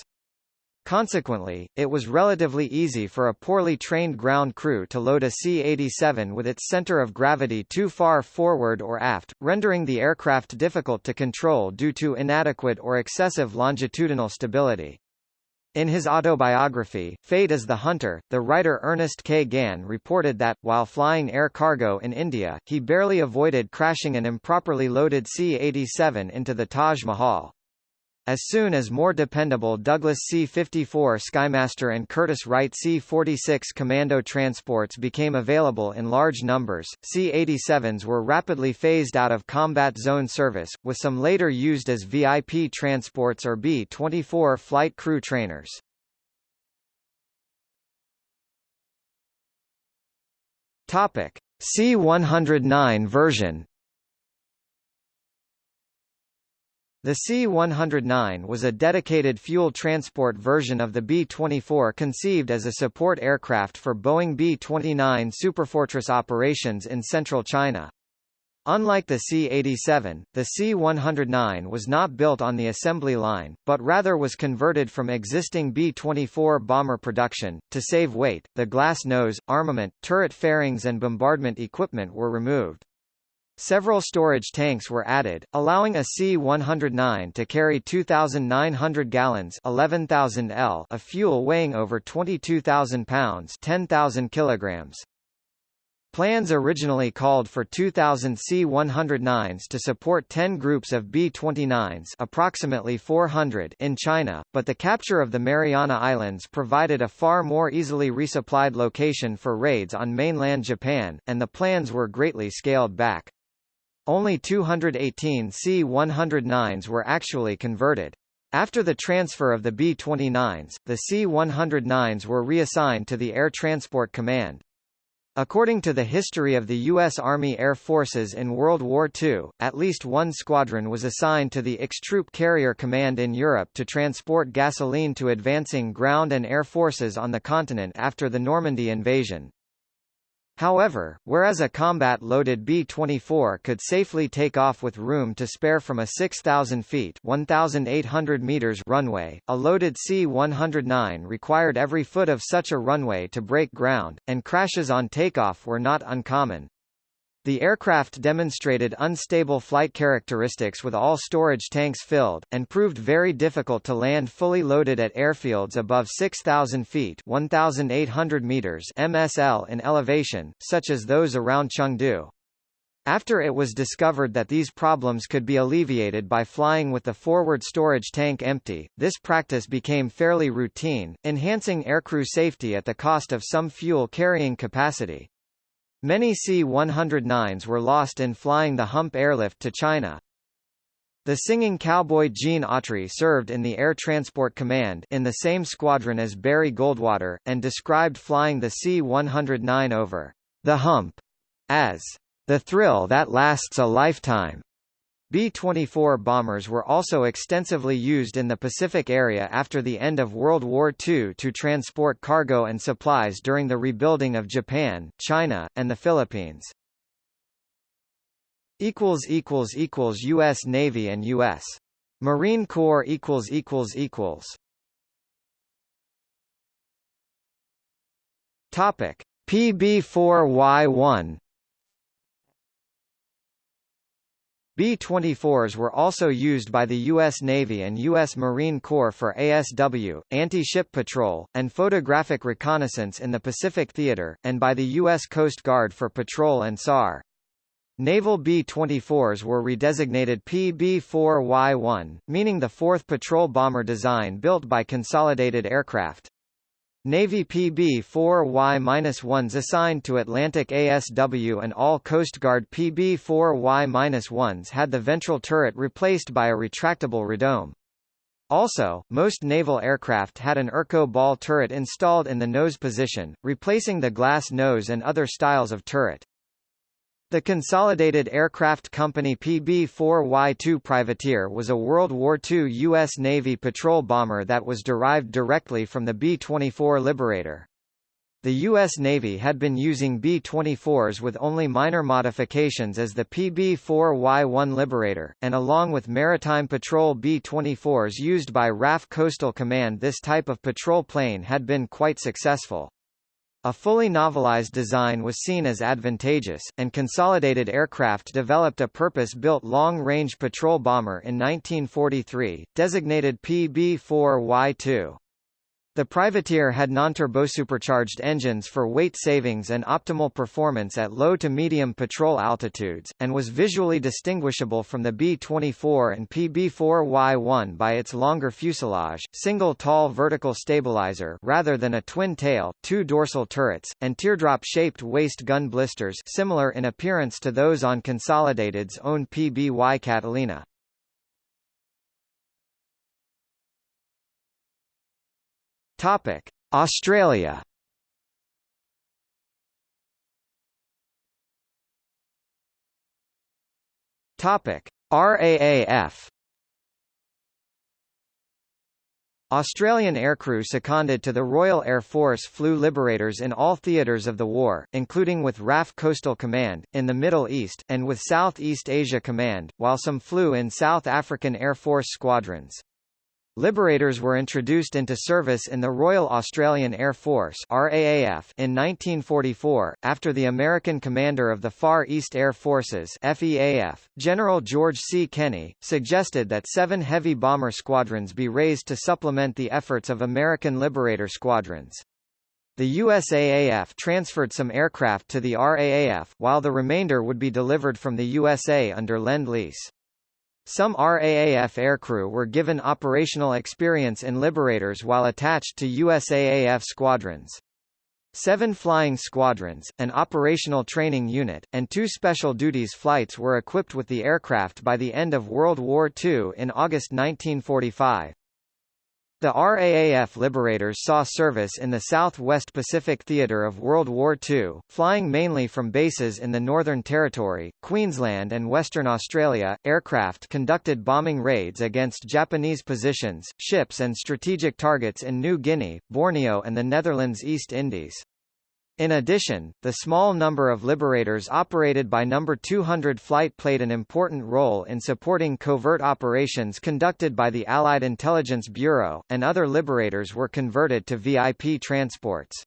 Consequently, it was relatively easy for a poorly trained ground crew to load a C-87 with its center of gravity too far forward or aft, rendering the aircraft difficult to control due to inadequate or excessive longitudinal stability. In his autobiography, Fate is the Hunter, the writer Ernest K. Gann reported that, while flying air cargo in India, he barely avoided crashing an improperly loaded C-87 into the Taj Mahal. As soon as more dependable Douglas C-54 Skymaster and Curtiss Wright C-46 Commando transports became available in large numbers, C-87s were rapidly phased out of combat zone service, with some later used as VIP transports or B-24 flight crew trainers. Topic. C-109 version The C-109 was a dedicated fuel transport version of the B-24 conceived as a support aircraft for Boeing B-29 Superfortress operations in central China. Unlike the C-87, the C-109 was not built on the assembly line, but rather was converted from existing B-24 bomber production. To save weight, the glass nose, armament, turret fairings and bombardment equipment were removed. Several storage tanks were added, allowing a C-109 to carry 2,900 gallons 11,000 L of fuel weighing over 22,000 pounds 10,000 kilograms. Plans originally called for 2,000 C-109s to support 10 groups of B-29s approximately 400 in China, but the capture of the Mariana Islands provided a far more easily resupplied location for raids on mainland Japan, and the plans were greatly scaled back. Only 218 C-109s were actually converted. After the transfer of the B-29s, the C-109s were reassigned to the Air Transport Command. According to the history of the U.S. Army Air Forces in World War II, at least one squadron was assigned to the X-Troop Carrier Command in Europe to transport gasoline to advancing ground and air forces on the continent after the Normandy invasion. However, whereas a combat-loaded B-24 could safely take off with room to spare from a 6,000 feet 1,800 meters runway, a loaded C-109 required every foot of such a runway to break ground, and crashes on takeoff were not uncommon. The aircraft demonstrated unstable flight characteristics with all storage tanks filled, and proved very difficult to land fully loaded at airfields above 6,000 feet 1,800 meters MSL in elevation, such as those around Chengdu. After it was discovered that these problems could be alleviated by flying with the forward storage tank empty, this practice became fairly routine, enhancing aircrew safety at the cost of some fuel carrying capacity. Many C-109s were lost in flying the hump airlift to China. The singing cowboy Gene Autry served in the Air Transport Command in the same squadron as Barry Goldwater, and described flying the C-109 over the hump as the thrill that lasts a lifetime. B-24 bombers were also extensively used in the Pacific area after the end of World War II to transport cargo and supplies during the rebuilding of Japan, China, and the Philippines. U.S. Navy and U.S. Marine Corps Topic PB-4Y1 B-24s were also used by the U.S. Navy and U.S. Marine Corps for ASW, anti-ship patrol, and photographic reconnaissance in the Pacific Theater, and by the U.S. Coast Guard for patrol and SAR. Naval B-24s were redesignated PB-4Y1, meaning the fourth patrol bomber design built by Consolidated Aircraft. Navy PB-4Y-1s assigned to Atlantic ASW and all Coast Guard PB-4Y-1s had the ventral turret replaced by a retractable radome. Also, most naval aircraft had an Erco ball turret installed in the nose position, replacing the glass nose and other styles of turret. The Consolidated Aircraft Company PB-4Y2 Privateer was a World War II U.S. Navy patrol bomber that was derived directly from the B-24 Liberator. The U.S. Navy had been using B-24s with only minor modifications as the PB-4Y1 Liberator, and along with maritime patrol B-24s used by RAF Coastal Command this type of patrol plane had been quite successful. A fully navalized design was seen as advantageous, and Consolidated Aircraft developed a purpose-built long-range patrol bomber in 1943, designated PB-4Y2. The privateer had non-turbosupercharged engines for weight savings and optimal performance at low to medium patrol altitudes, and was visually distinguishable from the B-24 and PB-4Y-1 by its longer fuselage, single tall vertical stabilizer rather than a twin tail, two dorsal turrets, and teardrop-shaped waist gun blisters similar in appearance to those on Consolidated's own PBY Catalina. Topic: Australia. Topic: RAAF. Australian aircrew seconded to the Royal Air Force flew Liberators in all theatres of the war, including with RAF Coastal Command, in the Middle East, and with South East Asia Command, while some flew in South African Air Force squadrons. Liberators were introduced into service in the Royal Australian Air Force RAAF in 1944, after the American commander of the Far East Air Forces FEAF, General George C. Kenney, suggested that seven heavy bomber squadrons be raised to supplement the efforts of American Liberator squadrons. The USAAF transferred some aircraft to the RAAF, while the remainder would be delivered from the USA under Lend-Lease. Some RAAF aircrew were given operational experience in Liberators while attached to USAAF squadrons. Seven flying squadrons, an operational training unit, and two special duties flights were equipped with the aircraft by the end of World War II in August 1945. The RAAF Liberators saw service in the Southwest Pacific Theater of World War II, flying mainly from bases in the Northern Territory, Queensland and Western Australia. Aircraft conducted bombing raids against Japanese positions, ships and strategic targets in New Guinea, Borneo and the Netherlands East Indies. In addition, the small number of liberators operated by No. 200 Flight played an important role in supporting covert operations conducted by the Allied Intelligence Bureau, and other liberators were converted to VIP transports.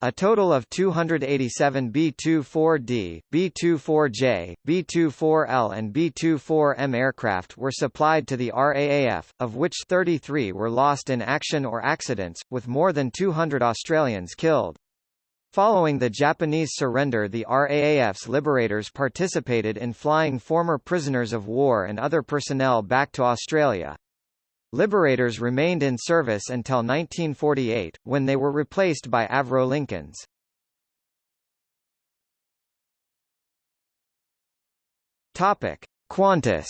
A total of 287 B-24D, B-24J, B-24L and B-24M aircraft were supplied to the RAAF, of which 33 were lost in action or accidents, with more than 200 Australians killed. Following the Japanese surrender the RAAF's liberators participated in flying former prisoners of war and other personnel back to Australia. Liberators remained in service until 1948, when they were replaced by Avro Lincolns. Qantas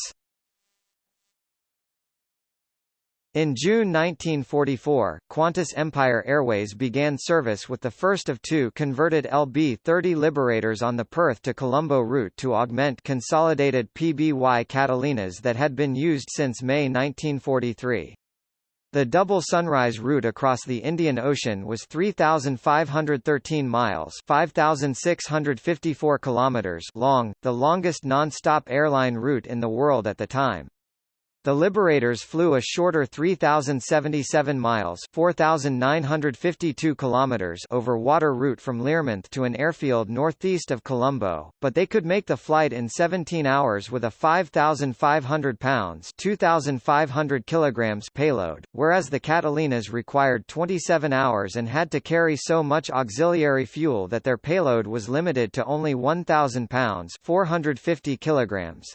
In June 1944, Qantas Empire Airways began service with the first of two converted LB-30 Liberators on the Perth to Colombo route to augment consolidated PBY Catalinas that had been used since May 1943. The double sunrise route across the Indian Ocean was 3,513 miles 5,654 kilometers long, the longest non-stop airline route in the world at the time. The Liberators flew a shorter 3,077 miles 4,952 kilometers over water route from Learmonth to an airfield northeast of Colombo, but they could make the flight in 17 hours with a 5,500 pounds 2,500 kilograms payload, whereas the Catalinas required 27 hours and had to carry so much auxiliary fuel that their payload was limited to only 1,000 pounds 450 kilograms.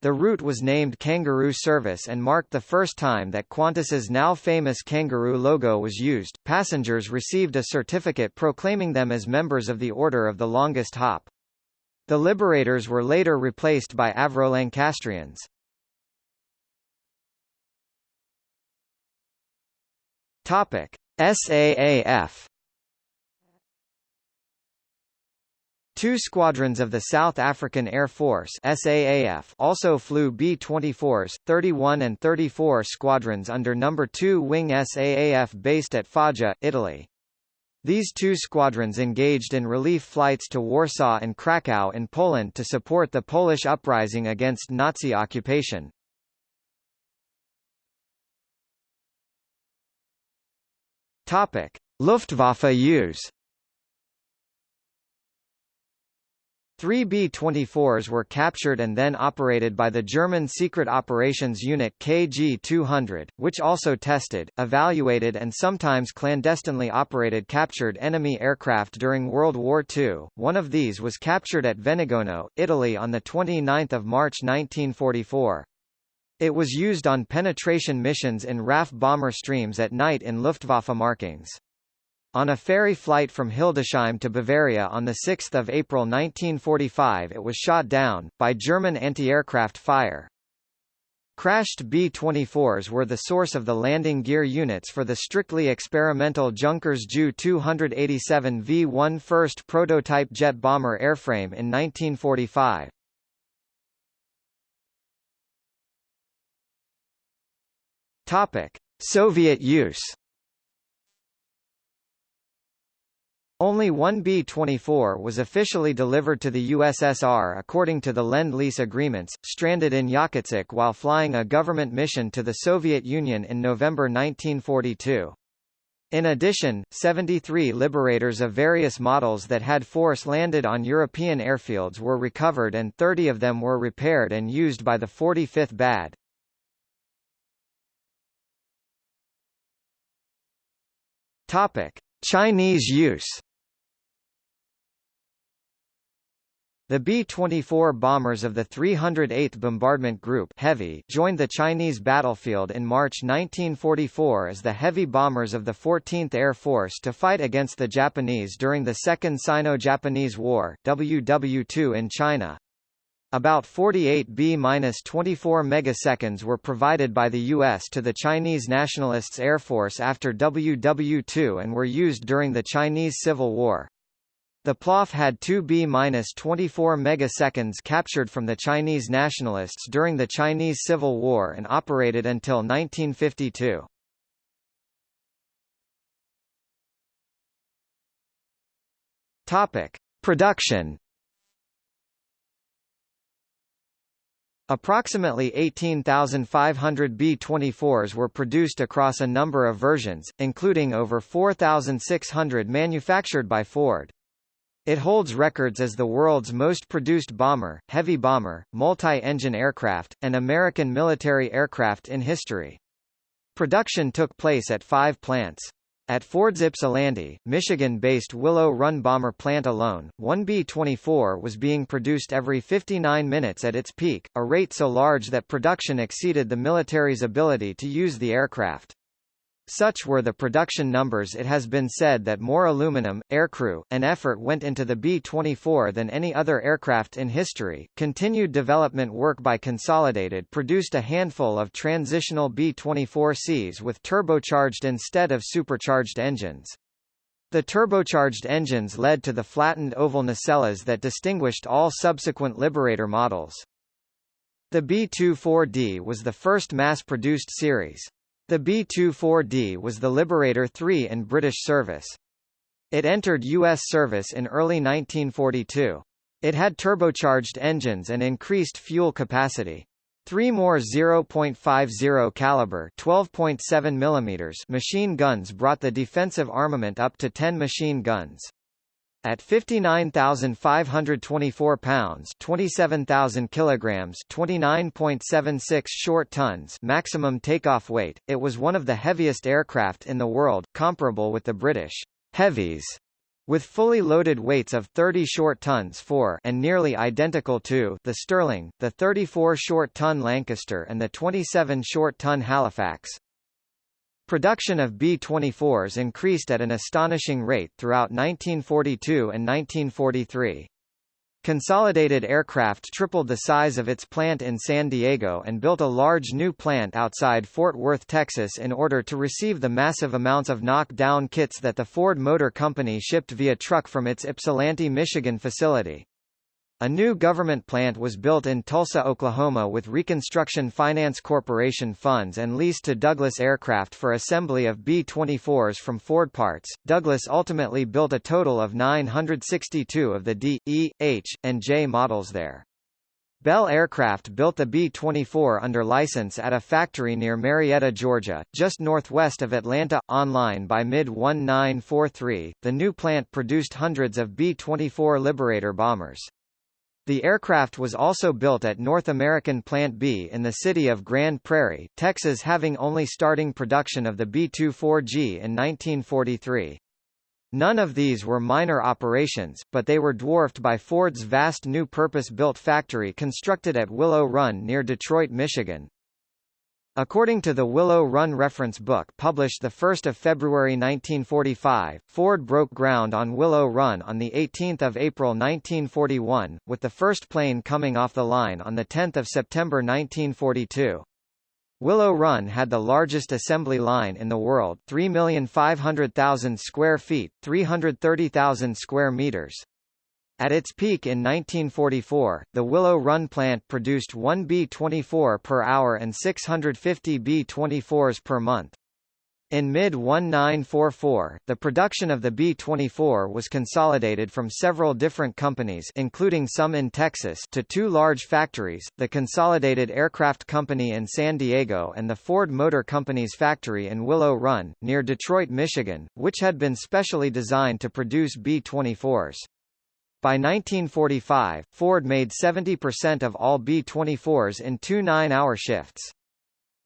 The route was named Kangaroo Service and marked the first time that Qantas's now famous kangaroo logo was used. Passengers received a certificate proclaiming them as members of the Order of the Longest Hop. The Liberators were later replaced by Avro Lancastrians. Topic: SAAF Two squadrons of the South African Air Force SAAF also flew B-24s, 31 and 34 squadrons under No. 2 Wing SAAF based at Foggia, Italy. These two squadrons engaged in relief flights to Warsaw and Krakow in Poland to support the Polish uprising against Nazi occupation. Luftwaffe use Three B-24s were captured and then operated by the German Secret Operations Unit KG-200, which also tested, evaluated and sometimes clandestinely operated captured enemy aircraft during World War II. One of these was captured at Venegono, Italy on 29 March 1944. It was used on penetration missions in RAF bomber streams at night in Luftwaffe markings. On a ferry flight from Hildesheim to Bavaria on 6 April 1945 it was shot down, by German anti-aircraft fire. Crashed B-24s were the source of the landing gear units for the strictly experimental Junkers Ju-287 V-1 first prototype jet bomber airframe in 1945. Soviet use Only one B-24 was officially delivered to the USSR according to the Lend-Lease agreements, stranded in Yakutsk while flying a government mission to the Soviet Union in November 1942. In addition, 73 Liberators of various models that had force landed on European airfields were recovered and 30 of them were repaired and used by the 45th BAD. Topic: Chinese use The B-24 bombers of the 308th Bombardment Group Heavy joined the Chinese battlefield in March 1944 as the heavy bombers of the 14th Air Force to fight against the Japanese during the Second Sino-Japanese War WW2 in China. About 48 B-24 megaseconds were provided by the U.S. to the Chinese Nationalists Air Force after WW2 and were used during the Chinese Civil War. The PLOF had 2 B-24 megaseconds captured from the Chinese nationalists during the Chinese Civil War and operated until 1952. Topic: Production Approximately 18,500 B-24s were produced across a number of versions, including over 4,600 manufactured by Ford. It holds records as the world's most produced bomber, heavy bomber, multi-engine aircraft, and American military aircraft in history. Production took place at five plants. At Ford's Ypsilanti, Michigan-based Willow Run bomber plant alone, one B-24 was being produced every 59 minutes at its peak, a rate so large that production exceeded the military's ability to use the aircraft. Such were the production numbers it has been said that more aluminum, aircrew, and effort went into the B-24 than any other aircraft in history. Continued development work by Consolidated produced a handful of transitional B-24Cs with turbocharged instead of supercharged engines. The turbocharged engines led to the flattened oval nacelles that distinguished all subsequent Liberator models. The B-24D was the first mass-produced series. The B-24D was the Liberator III in British service. It entered U.S. service in early 1942. It had turbocharged engines and increased fuel capacity. Three more 0.50 caliber 12.7 mm machine guns brought the defensive armament up to 10 machine guns. At 59,524 pounds, 27,000 kilograms, 29.76 short tons, maximum takeoff weight, it was one of the heaviest aircraft in the world, comparable with the British heavies with fully loaded weights of 30 short tons for and nearly identical to the Stirling, the 34 short ton Lancaster and the 27 short ton Halifax. Production of B-24s increased at an astonishing rate throughout 1942 and 1943. Consolidated Aircraft tripled the size of its plant in San Diego and built a large new plant outside Fort Worth, Texas in order to receive the massive amounts of knock-down kits that the Ford Motor Company shipped via truck from its Ypsilanti, Michigan facility. A new government plant was built in Tulsa, Oklahoma with Reconstruction Finance Corporation funds and leased to Douglas Aircraft for assembly of B-24s from Ford parts. Douglas ultimately built a total of 962 of the D, E, H, and J models there. Bell Aircraft built the B-24 under license at a factory near Marietta, Georgia, just northwest of Atlanta. Online by mid-1943, the new plant produced hundreds of B-24 Liberator bombers. The aircraft was also built at North American Plant B in the city of Grand Prairie, Texas having only starting production of the B-24G in 1943. None of these were minor operations, but they were dwarfed by Ford's vast new purpose-built factory constructed at Willow Run near Detroit, Michigan, According to the Willow Run reference book published 1 February 1945, Ford broke ground on Willow Run on 18 April 1941, with the first plane coming off the line on 10 September 1942. Willow Run had the largest assembly line in the world 3,500,000 square feet 330,000 square meters. At its peak in 1944, the Willow Run plant produced 1 B-24 per hour and 650 B-24s per month. In mid-1944, the production of the B-24 was consolidated from several different companies including some in Texas to two large factories, the Consolidated Aircraft Company in San Diego and the Ford Motor Company's factory in Willow Run, near Detroit, Michigan, which had been specially designed to produce B-24s. By 1945, Ford made 70% of all B-24s in two nine-hour shifts.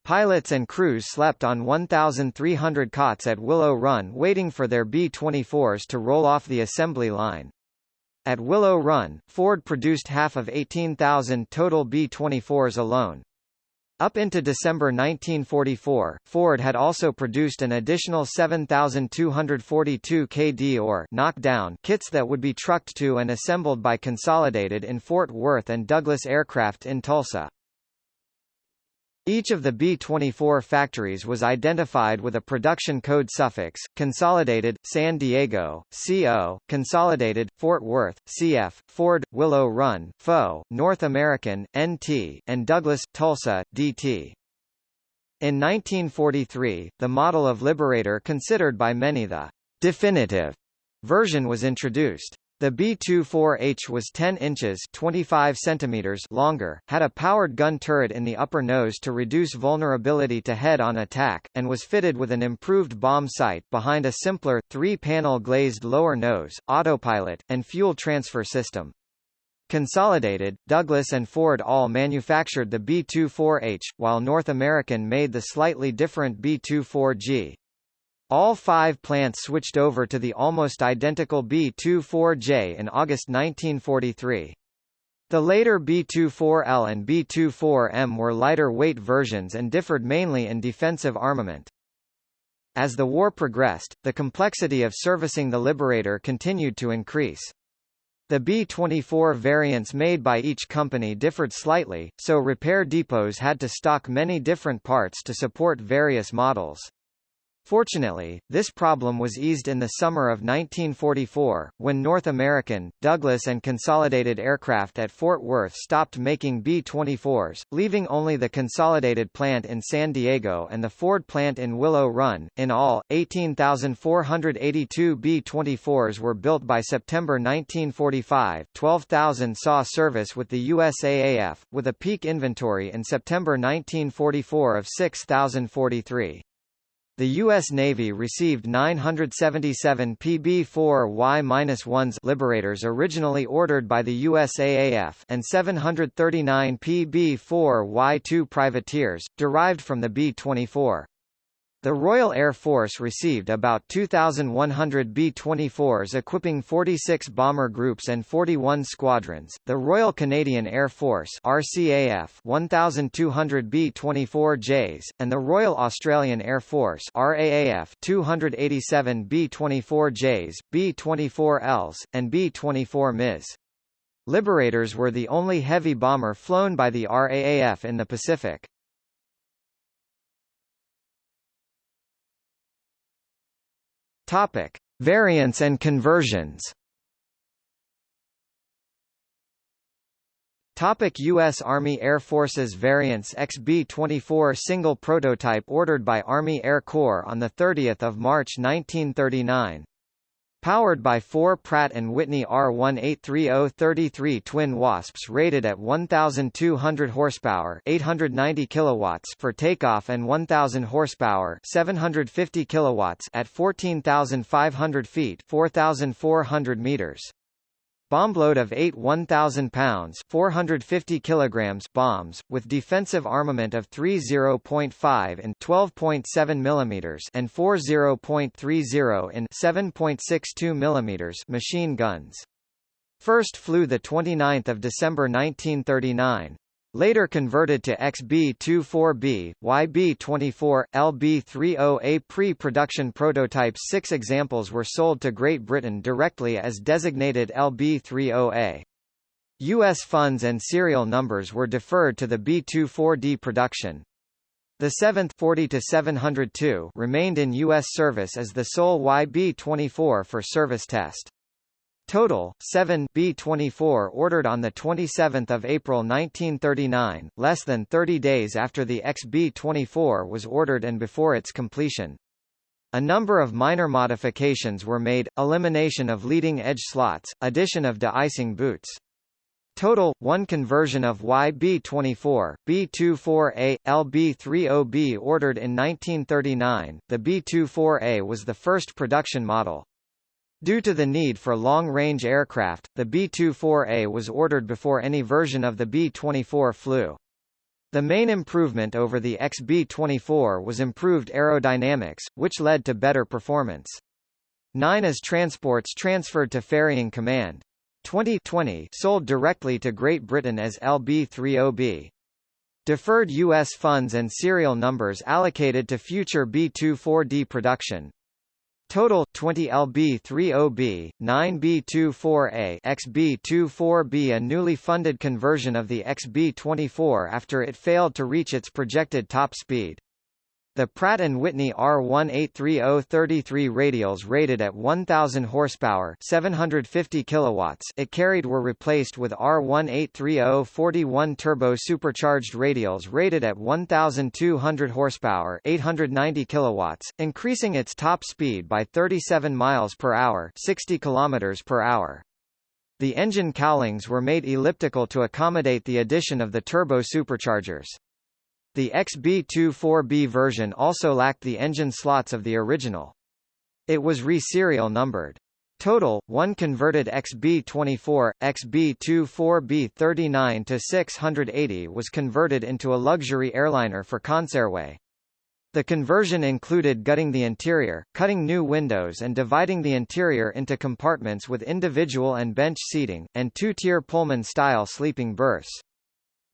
Pilots and crews slept on 1,300 cots at Willow Run waiting for their B-24s to roll off the assembly line. At Willow Run, Ford produced half of 18,000 total B-24s alone. Up into December 1944, Ford had also produced an additional 7,242 KD or knockdown kits that would be trucked to and assembled by Consolidated in Fort Worth and Douglas Aircraft in Tulsa. Each of the B-24 factories was identified with a production code suffix, Consolidated, San Diego, CO, Consolidated, Fort Worth, CF, Ford, Willow Run, FO, North American, NT, and Douglas, Tulsa, DT. In 1943, the model of Liberator considered by many the definitive version was introduced. The B-24H was 10 inches 25 centimeters longer, had a powered gun turret in the upper nose to reduce vulnerability to head-on attack, and was fitted with an improved bomb sight behind a simpler, three-panel glazed lower nose, autopilot, and fuel transfer system. Consolidated, Douglas and Ford all manufactured the B-24H, while North American made the slightly different B-24G. All five plants switched over to the almost identical B-24J in August 1943. The later B-24L and B-24M were lighter weight versions and differed mainly in defensive armament. As the war progressed, the complexity of servicing the Liberator continued to increase. The B-24 variants made by each company differed slightly, so repair depots had to stock many different parts to support various models. Fortunately, this problem was eased in the summer of 1944, when North American, Douglas and Consolidated Aircraft at Fort Worth stopped making B-24s, leaving only the Consolidated plant in San Diego and the Ford plant in Willow Run. In all, 18,482 B-24s were built by September 1945, 12,000 saw service with the USAAF, with a peak inventory in September 1944 of 6,043. The U.S. Navy received 977 PB-4Y-1s Liberators originally ordered by the USAAF and 739 PB-4Y-2 privateers, derived from the B-24. The Royal Air Force received about 2,100 B-24s equipping 46 bomber groups and 41 squadrons. The Royal Canadian Air Force RCAF 1,200 B-24Js, and the Royal Australian Air Force RAAF 287 B-24Js, B-24Ls, and B-24 MIs. Liberators were the only heavy bomber flown by the RAAF in the Pacific. Topic: Variants and conversions. Topic U.S. Army Air Forces Variants XB-24 single prototype ordered by Army Air Corps on 30 March 1939. Powered by four Pratt & Whitney R1830-33 twin Wasps rated at 1,200 horsepower 890 kilowatts for takeoff and 1,000 horsepower 750 kilowatts at 14,500 feet 4,400 meters. Bombload of 8 1,000 pounds 450 kilograms bombs, with defensive armament of 30.5 in 12.7 millimeters and 40.30 in 7.62 millimeters machine guns. First flew the 29th of December 1939. Later converted to XB-24B, YB-24, LB-30A pre-production prototypes six examples were sold to Great Britain directly as designated LB-30A. U.S. funds and serial numbers were deferred to the B-24D production. The 7th 40 remained in U.S. service as the sole YB-24 for service test. Total, 7 B-24 ordered on 27 April 1939, less than 30 days after the XB-24 was ordered and before its completion. A number of minor modifications were made, elimination of leading-edge slots, addition of de-icing boots. Total, one conversion of YB-24, B-24A, LB-30B ordered in 1939, the B-24A was the first production model. Due to the need for long-range aircraft, the B-24A was ordered before any version of the B-24 flew. The main improvement over the XB-24 was improved aerodynamics, which led to better performance. 9 as transports transferred to Ferrying Command. 2020 sold directly to Great Britain as LB30B. Deferred U.S. funds and serial numbers allocated to future B-24D production. Total 20 LB30B, 9B24A, XB24B a newly funded conversion of the XB24 after it failed to reach its projected top speed. The Pratt & Whitney R1830-33 radials rated at 1000 horsepower, 750 kilowatts, it carried were replaced with R1830-41 turbo supercharged radials rated at 1200 horsepower, 890 kilowatts, increasing its top speed by 37 miles per hour, 60 kilometers per hour. The engine cowlings were made elliptical to accommodate the addition of the turbo superchargers. The XB24B version also lacked the engine slots of the original. It was re-serial numbered. Total, one converted XB24, XB24B 39 to 680 was converted into a luxury airliner for Consairway. The conversion included gutting the interior, cutting new windows and dividing the interior into compartments with individual and bench seating, and two-tier Pullman-style sleeping berths.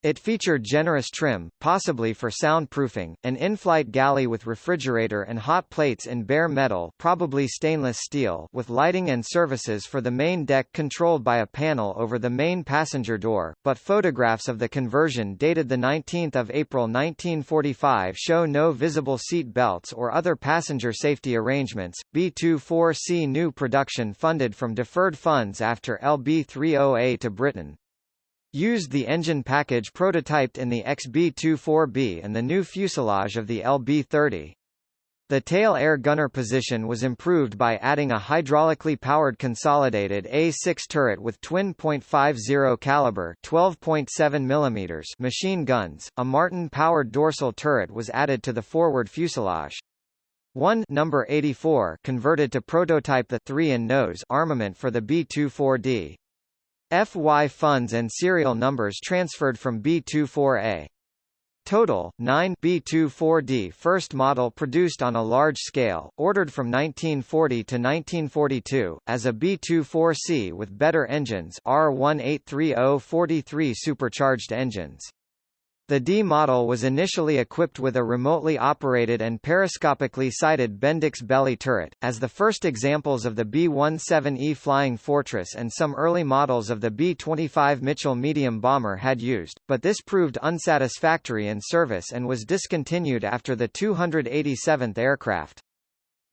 It featured generous trim, possibly for soundproofing, an in-flight galley with refrigerator and hot plates in bare metal probably stainless steel with lighting and services for the main deck controlled by a panel over the main passenger door, but photographs of the conversion dated 19 April 1945 show no visible seat belts or other passenger safety arrangements. B-24C new production funded from deferred funds after LB-30A to Britain, used the engine package prototyped in the XB-24B and the new fuselage of the LB-30. The tail air gunner position was improved by adding a hydraulically powered consolidated A6 turret with twin .50 caliber 12.7 mm machine guns. A Martin powered dorsal turret was added to the forward fuselage. 1 number 84 converted to prototype the 3 in nose armament for the B-24D. FY funds and serial numbers transferred from B24A. Total, 9 B24D first model produced on a large scale, ordered from 1940 to 1942, as a B24C with better engines R1830-43 supercharged engines. The D model was initially equipped with a remotely operated and periscopically sighted Bendix belly turret, as the first examples of the B-17E Flying Fortress and some early models of the B-25 Mitchell medium bomber had used, but this proved unsatisfactory in service and was discontinued after the 287th aircraft.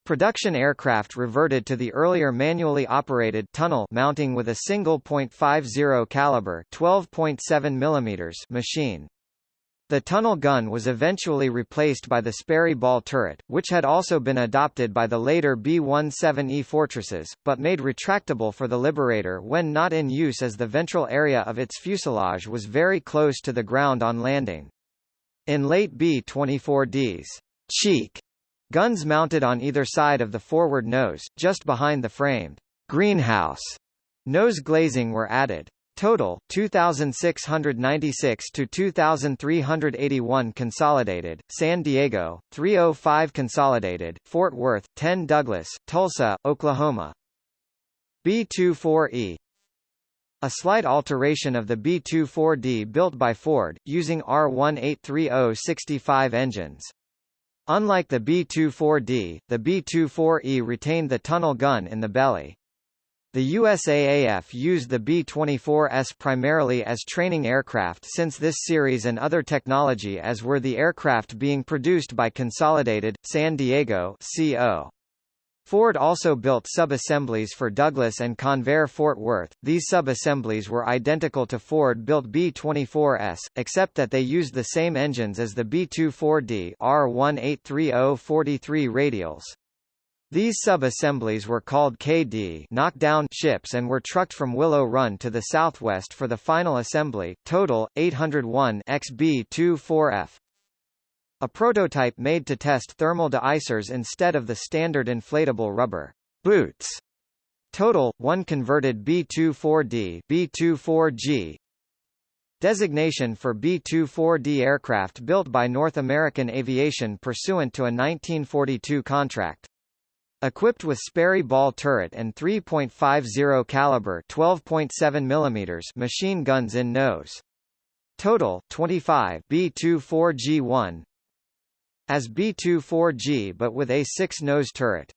Production aircraft reverted to the earlier manually operated tunnel mounting with a single .50 caliber 12.7 mm machine. The tunnel gun was eventually replaced by the Sperry ball turret, which had also been adopted by the later B-17E Fortresses, but made retractable for the Liberator when not in use as the ventral area of its fuselage was very close to the ground on landing. In late B-24Ds, cheek guns mounted on either side of the forward nose, just behind the framed greenhouse nose glazing were added. Total 2696 to 2381 consolidated San Diego 305 consolidated Fort Worth 10 Douglas Tulsa Oklahoma B24E a slight alteration of the B24D built by Ford, using R1830-65 engines. Unlike the B24D, the B24E retained the tunnel gun in the belly. The USAAF used the B-24Es primarily as training aircraft since this series and other technology as were the aircraft being produced by Consolidated, San Diego CO. Ford also built sub-assemblies for Douglas and Convair Fort Worth. These sub-assemblies were identical to Ford-built B-24Es, except that they used the same engines as the B-24D R1830-43 radials. These sub-assemblies were called KD knockdown ships and were trucked from Willow Run to the southwest for the final assembly, total, 801 XB-24F. A prototype made to test thermal deicers instead of the standard inflatable rubber boots. Total, one converted B-24D B-24G Designation for B-24D aircraft built by North American Aviation pursuant to a 1942 contract. Equipped with Sperry ball turret and 3.50 caliber 12.7 mm machine guns in nose. Total 25 B-24G1 as B-24G but with a 6 nose turret.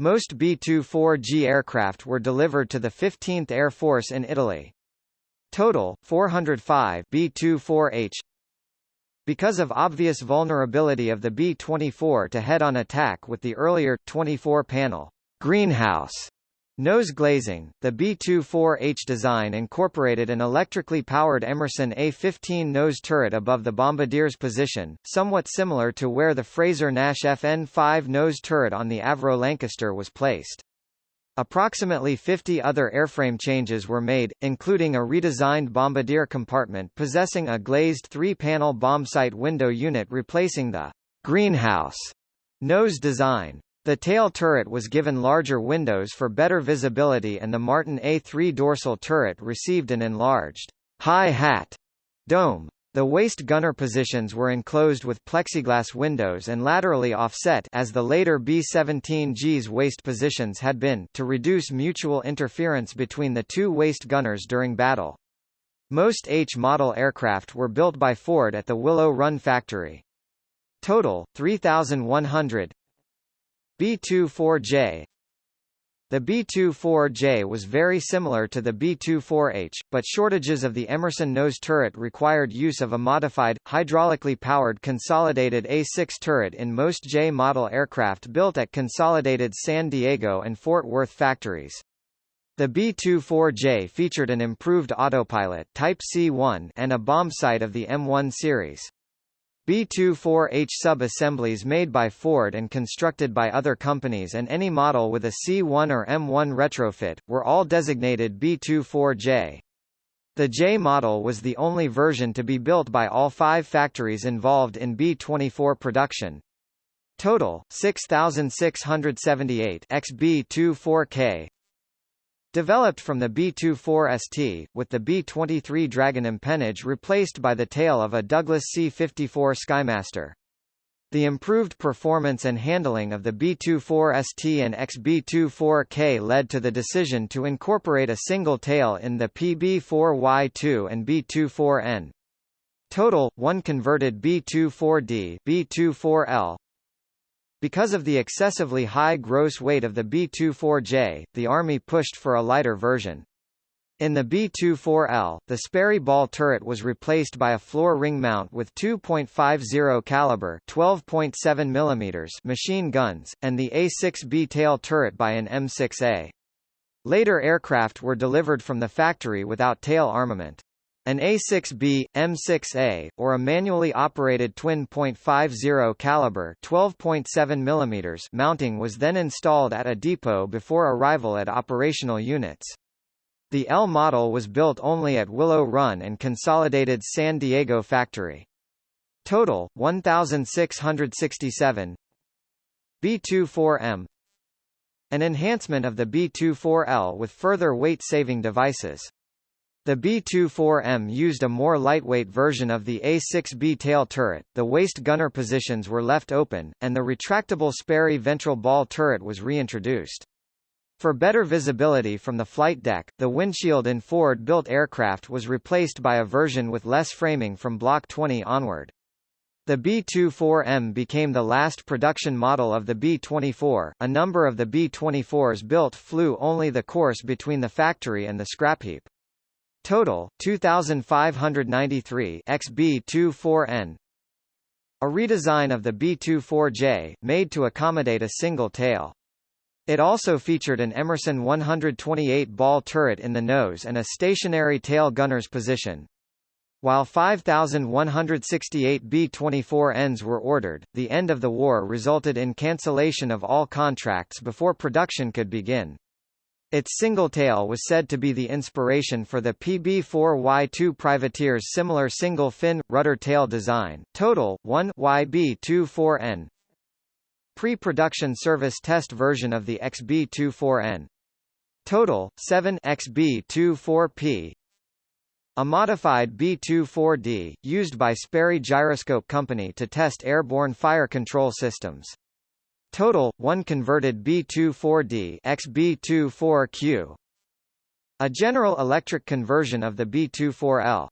Most B-24G aircraft were delivered to the 15th Air Force in Italy. Total 405 B-24H because of obvious vulnerability of the B-24 to head-on attack with the earlier, 24-panel greenhouse. Nose glazing, the B-24H design incorporated an electrically powered Emerson A-15 nose turret above the bombardier's position, somewhat similar to where the Frazer-Nash FN-5 nose turret on the Avro Lancaster was placed. Approximately 50 other airframe changes were made, including a redesigned bombardier compartment possessing a glazed three-panel bombsight window unit replacing the greenhouse nose design. The tail turret was given larger windows for better visibility and the Martin A3 dorsal turret received an enlarged high-hat dome. The waist gunner positions were enclosed with plexiglass windows and laterally offset as the later B-17G's waist positions had been to reduce mutual interference between the two waist gunners during battle. Most H-model aircraft were built by Ford at the Willow Run factory. Total, 3,100 B-24J the B-24J was very similar to the B-24H, but shortages of the Emerson nose turret required use of a modified, hydraulically powered consolidated A-6 turret in most J-model aircraft built at Consolidated San Diego and Fort Worth factories. The B-24J featured an improved autopilot Type C1 and a bomb sight of the M1 series. B-24H sub-assemblies made by Ford and constructed by other companies and any model with a C1 or M1 retrofit, were all designated B-24J. The J model was the only version to be built by all five factories involved in B-24 production. Total, 6,678 XB-24K, Developed from the B-24ST, with the B-23 Dragon empennage replaced by the tail of a Douglas C-54 Skymaster. The improved performance and handling of the B-24ST and XB-24K led to the decision to incorporate a single tail in the PB-4Y2 and B-24N. Total, one converted B-24D B-24L, because of the excessively high gross weight of the B-24J, the Army pushed for a lighter version. In the B-24L, the Sperry ball turret was replaced by a floor ring mount with 2.50 caliber 12.7 mm machine guns, and the A-6B tail turret by an M6A. Later aircraft were delivered from the factory without tail armament. An A6B, M6A, or a manually operated twin .50 caliber 12.7 mm mounting was then installed at a depot before arrival at operational units. The L model was built only at Willow Run and Consolidated San Diego factory. Total, 1,667 B24M An enhancement of the B24L with further weight-saving devices. The B-24M used a more lightweight version of the A-6B tail turret, the waist gunner positions were left open, and the retractable Sperry ventral ball turret was reintroduced. For better visibility from the flight deck, the windshield in Ford-built aircraft was replaced by a version with less framing from Block 20 onward. The B-24M became the last production model of the B-24. A number of the B-24s built flew only the course between the factory and the scrap heap. Total 2593 XB24N A redesign of the B24J made to accommodate a single tail. It also featured an Emerson 128 ball turret in the nose and a stationary tail gunner's position. While 5,168 B-24Ns were ordered, the end of the war resulted in cancellation of all contracts before production could begin. Its single tail was said to be the inspiration for the PB-4Y2 privateer's similar single-fin, rudder tail design. Total, 1 YB-24N Pre-production service test version of the XB-24N. Total, 7 XB-24P a modified B-24D, used by Sperry Gyroscope Company to test airborne fire control systems. Total, one converted B-24D XB-24Q. A General Electric conversion of the B-24L.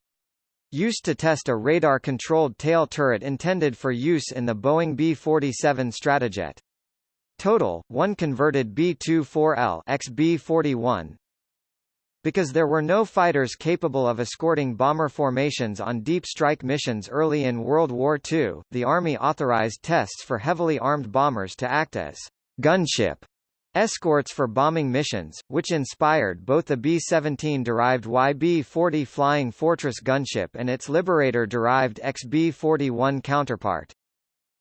Used to test a radar-controlled tail turret intended for use in the Boeing B-47 Stratojet. Total, one converted B-24L XB-41, because there were no fighters capable of escorting bomber formations on deep strike missions early in World War II, the Army authorized tests for heavily armed bombers to act as gunship escorts for bombing missions, which inspired both the B-17-derived YB-40 Flying Fortress gunship and its Liberator-derived XB-41 counterpart.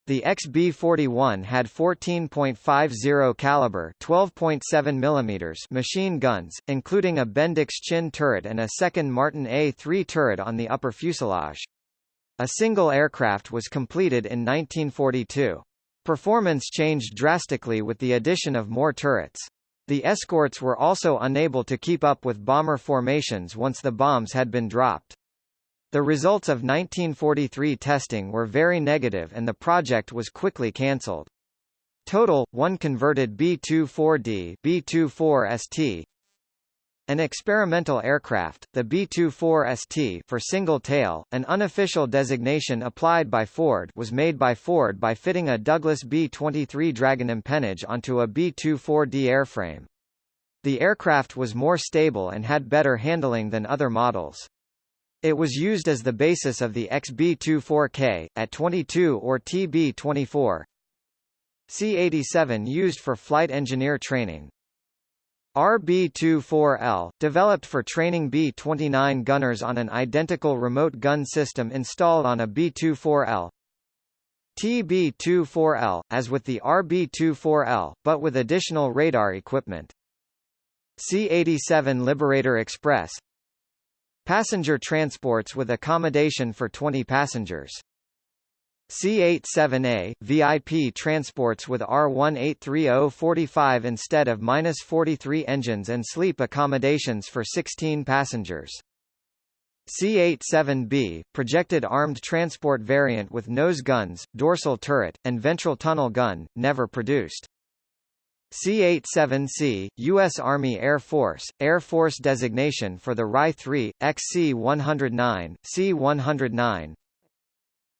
The XB-41 had 14.50 caliber 12.7 mm machine guns, including a Bendix Chin turret and a second Martin A-3 turret on the upper fuselage. A single aircraft was completed in 1942. Performance changed drastically with the addition of more turrets. The escorts were also unable to keep up with bomber formations once the bombs had been dropped. The results of 1943 testing were very negative and the project was quickly cancelled. Total, one converted B-24D B-24ST, an experimental aircraft, the B-24ST for single tail, an unofficial designation applied by Ford was made by Ford by fitting a Douglas B-23 Dragon empennage onto a B-24D airframe. The aircraft was more stable and had better handling than other models. It was used as the basis of the XB-24K, AT-22 or TB-24. C-87 used for flight engineer training. RB-24L, developed for training B-29 gunners on an identical remote gun system installed on a B-24L. TB-24L, as with the RB-24L, but with additional radar equipment. C-87 Liberator Express, Passenger transports with accommodation for 20 passengers. C87A, VIP transports with R1830-45 instead of -43 engines and sleep accommodations for 16 passengers. C87B, projected armed transport variant with nose guns, dorsal turret, and ventral tunnel gun, never produced. C-87C, U.S. Army Air Force, Air Force designation for the RY-3, XC-109, C-109.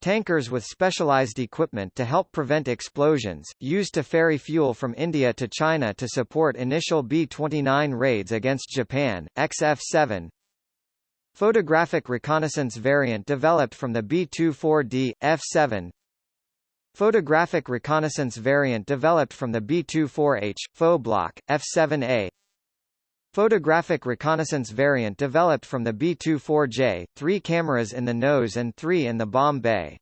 Tankers with specialized equipment to help prevent explosions, used to ferry fuel from India to China to support initial B-29 raids against Japan, XF-7. Photographic reconnaissance variant developed from the B-24D, F-7 Photographic reconnaissance variant developed from the B-24H, FO block, F-7A Photographic reconnaissance variant developed from the B-24J, three cameras in the nose and three in the bomb bay.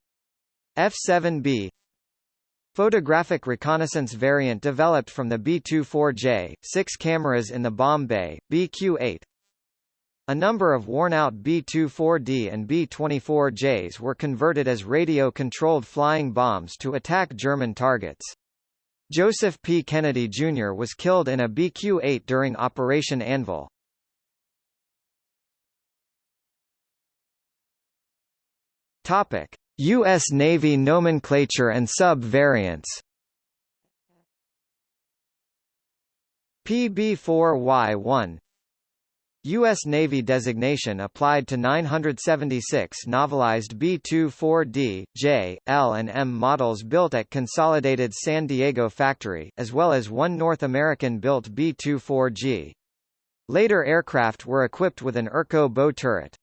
F-7B Photographic reconnaissance variant developed from the B-24J, six cameras in the bomb bay, BQ-8 a number of worn-out B-24D and B-24Js were converted as radio-controlled flying bombs to attack German targets. Joseph P. Kennedy Jr. was killed in a BQ-8 during Operation Anvil. Topic: U.S. Navy nomenclature and sub-variants PB-4Y1 U.S. Navy designation applied to 976 navalized B-24D, J, L and M models built at Consolidated San Diego factory, as well as one North American-built B-24G. Later aircraft were equipped with an Erco bow turret.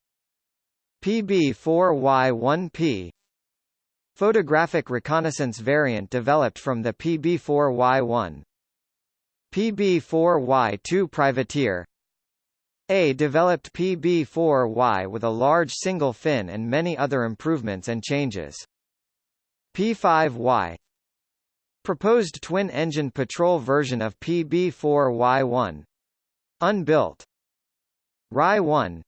PB-4Y-1P Photographic reconnaissance variant developed from the PB-4Y-1 PB-4Y-2 Privateer a developed PB-4Y with a large single fin and many other improvements and changes. P-5Y Proposed twin-engine patrol version of PB-4Y1. Unbuilt. RY-1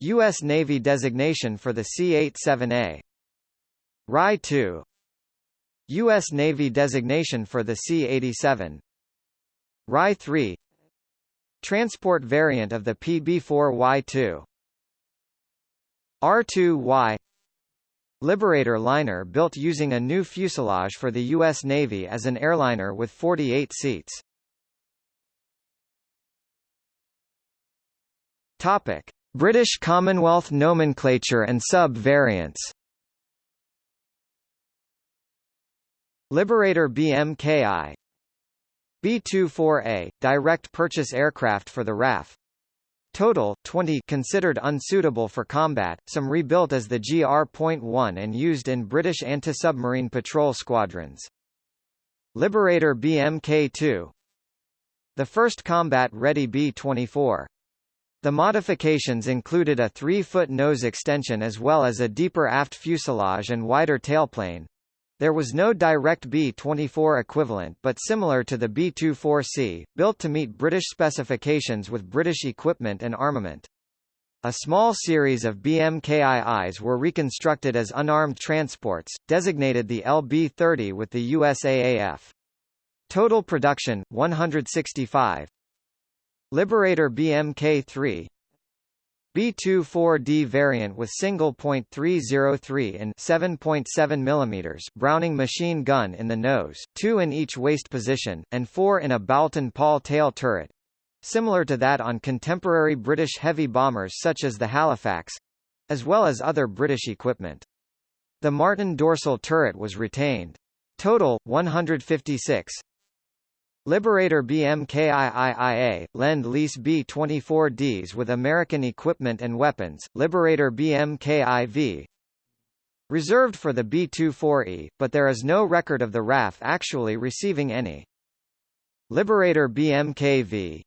U.S. Navy designation for the C-87A. RY-2 U.S. Navy designation for the C-87. RY-3 Transport variant of the PB-4Y2 R2Y Liberator liner built using a new fuselage for the U.S. Navy as an airliner with 48 seats. Topic. British Commonwealth nomenclature and sub-variants Liberator BMKI B-24A, direct purchase aircraft for the RAF Total, 20 considered unsuitable for combat, some rebuilt as the GR.1 and used in British anti-submarine patrol squadrons. Liberator BMK-2 The first combat-ready B-24. The modifications included a 3-foot nose extension as well as a deeper aft fuselage and wider tailplane, there was no direct B-24 equivalent but similar to the B-24C, built to meet British specifications with British equipment and armament. A small series of BMKIIs were reconstructed as unarmed transports, designated the LB-30 with the USAAF. Total production, 165. Liberator BMK-3, B-24D variant with single .303 and 7.7 mm Browning machine gun in the nose, two in each waist position, and four in a Boulton Paul tail turret. Similar to that on contemporary British heavy bombers such as the Halifax, as well as other British equipment. The Martin dorsal turret was retained. Total, 156. Liberator BMKIIIA, Lend-Lease B-24Ds with American equipment and weapons, Liberator BMKIV Reserved for the B-24E, but there is no record of the RAF actually receiving any. Liberator BMKV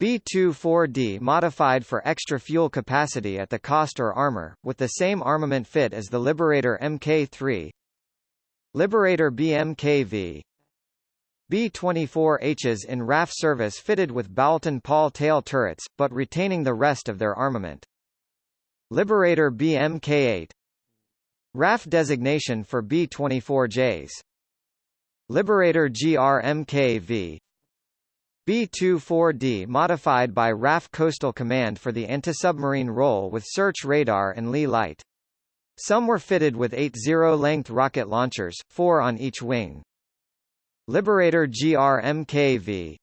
B-24D modified for extra fuel capacity at the cost or armor, with the same armament fit as the Liberator Mk3 Liberator BMKV B-24Hs in RAF service fitted with Boulton Paul tail turrets, but retaining the rest of their armament. Liberator BMK-8 RAF designation for B-24Js Liberator GRMKV B-24D modified by RAF Coastal Command for the anti-submarine role with search radar and Leigh light. Some were fitted with eight zero-length rocket launchers, four on each wing. Liberator GRMKV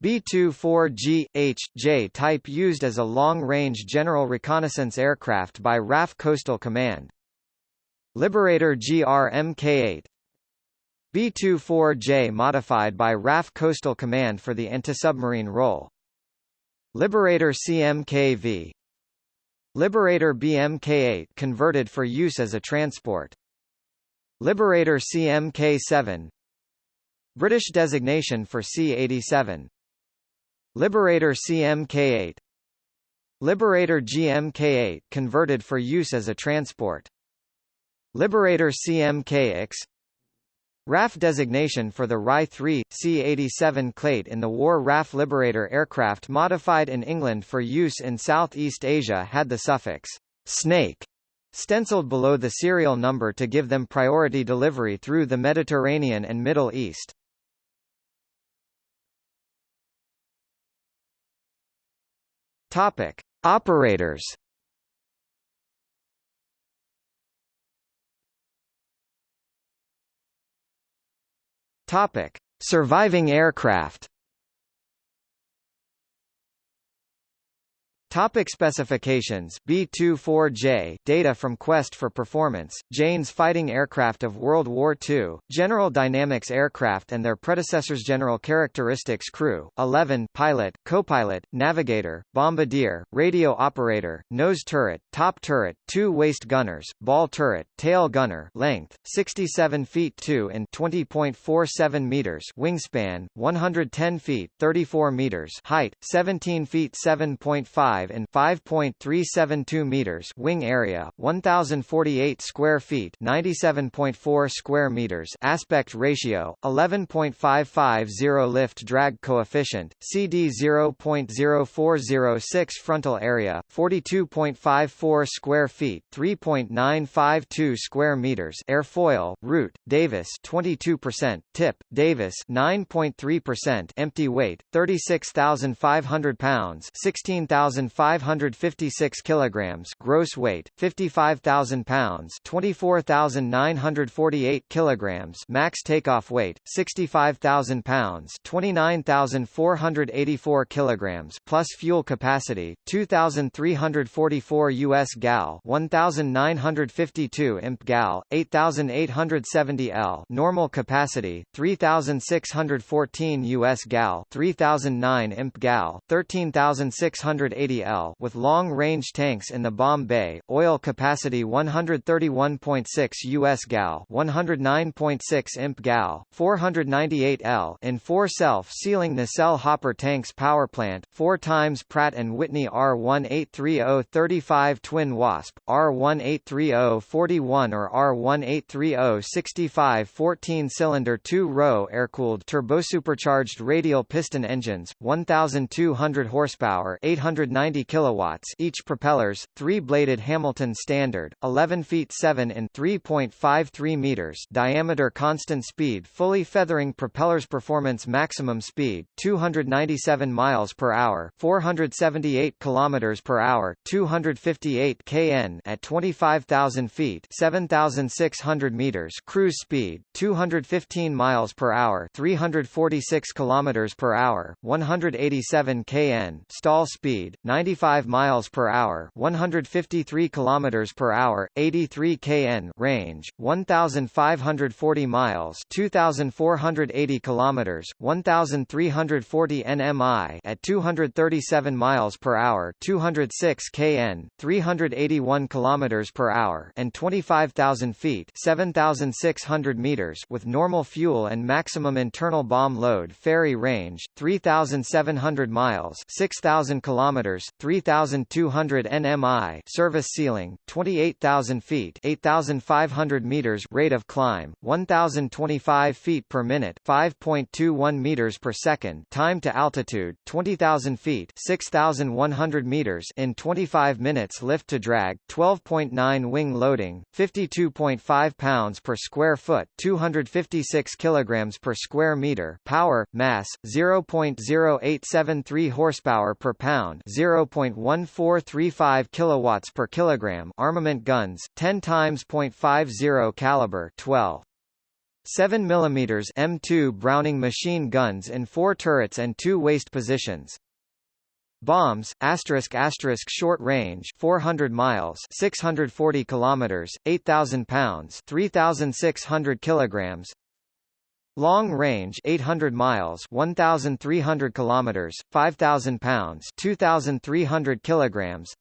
B-24G-H-J type used as a long-range general reconnaissance aircraft by RAF Coastal Command. Liberator GRMK-8 B-24J modified by RAF Coastal Command for the anti-submarine role. Liberator CMKV Liberator BMK-8 converted for use as a transport. Liberator CMK-7 British designation for C-87 Liberator CMK-8 Liberator GMK-8 converted for use as a transport. Liberator CMK-X RAF designation for the RY-3, C-87 Clate in the War RAF Liberator aircraft modified in England for use in Southeast Asia had the suffix snake stenciled below the serial number to give them priority delivery through the Mediterranean and Middle East. Topic: Operators. Topic: Surviving aircraft. Topic specifications. B-24J data from Quest for Performance, Jane's fighting aircraft of World War II, General Dynamics aircraft and their predecessors General Characteristics Crew, 11 pilot, co-pilot, navigator, bombardier, radio operator, nose turret, top turret, two waist gunners, ball turret, tail gunner length, 67 feet 2 and 20.47 meters wingspan, 110 feet 34 meters height, 17 feet 7.5 5 and 5.372 meters wing area, 1048 square feet, 97.4 square meters aspect ratio, 11.550 lift drag coefficient, CD 0.0406 frontal area, 42.54 square feet, 3.952 square meters airfoil, root, Davis 22%, tip, Davis 9.3% empty weight, 36,500 pounds 16,000 2,556 kilograms gross weight, 55,000 pounds 24,948 kilograms max takeoff weight, 65,000 pounds 29,484 kilograms plus fuel capacity, 2,344 U.S. gal 1,952 imp gal, 8,870 L normal capacity, 3,614 U.S. gal 3,009 imp gal, 13,680 With long-range tanks in the bomb bay, oil capacity 131.6 U.S. gal 109.6 imp gal, 498 L in four self-sealing nacelle hopper tanks power plant, 4 times Pratt & Whitney R1830-35 Twin Wasp, R1830-41 or R1830-65 14-cylinder two-row air-cooled turbosupercharged radial piston engines, 1,200 horsepower 890 kilowatts each propellers, three-bladed Hamilton Standard, 11 feet 7 in 3.53 meters diameter constant speed fully feathering propellers performance maximum speed, 297 miles per hour 478 kilometers per hour 258 kn at 25,000 feet 7,600 meters cruise speed, 215 miles per hour 346 kilometers per hour 187 kn stall speed, 95 miles per hour 153 kilometers per hour 83 kn range 1540 miles 2480 kilometers 1340 nmi at 237 miles per hour 206 kn 381 kilometers per hour and 25000 feet 7600 meters with normal fuel and maximum internal bomb load ferry range 3700 miles 6000 kilometers 3200 nmi service ceiling 28000 feet 8500 meters rate of climb 1025 feet per minute 5.21 meters per second time to altitude 20000 feet 6100 meters in 25 minutes lift to drag 12.9 wing loading 52.5 pounds per square foot 256 kilograms per square meter power mass 0.0873 horsepower per pound 0.1435 kilowatts per kilogram armament guns 10 times .50 caliber 12 7 mm M2 Browning machine guns in four turrets and two waist positions. Bombs, asterisk asterisk short range 400 miles 640 kilometers 8000 pounds 3600 kilograms Long range 800 miles 1300 kilometers 5000 pounds 2300 kilograms.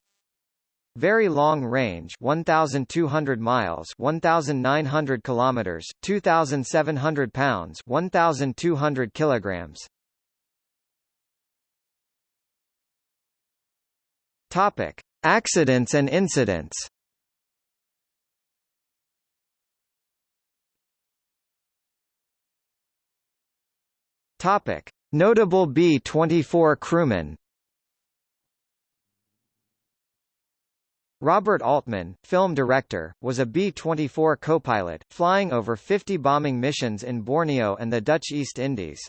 Very long range 1200 miles 1900 kilometers 2700 pounds 1200 kilograms. Topic Accidents and incidents Topic Notable B-24 crewmen Robert Altman, film director, was a B-24 co-pilot, flying over 50 bombing missions in Borneo and the Dutch East Indies.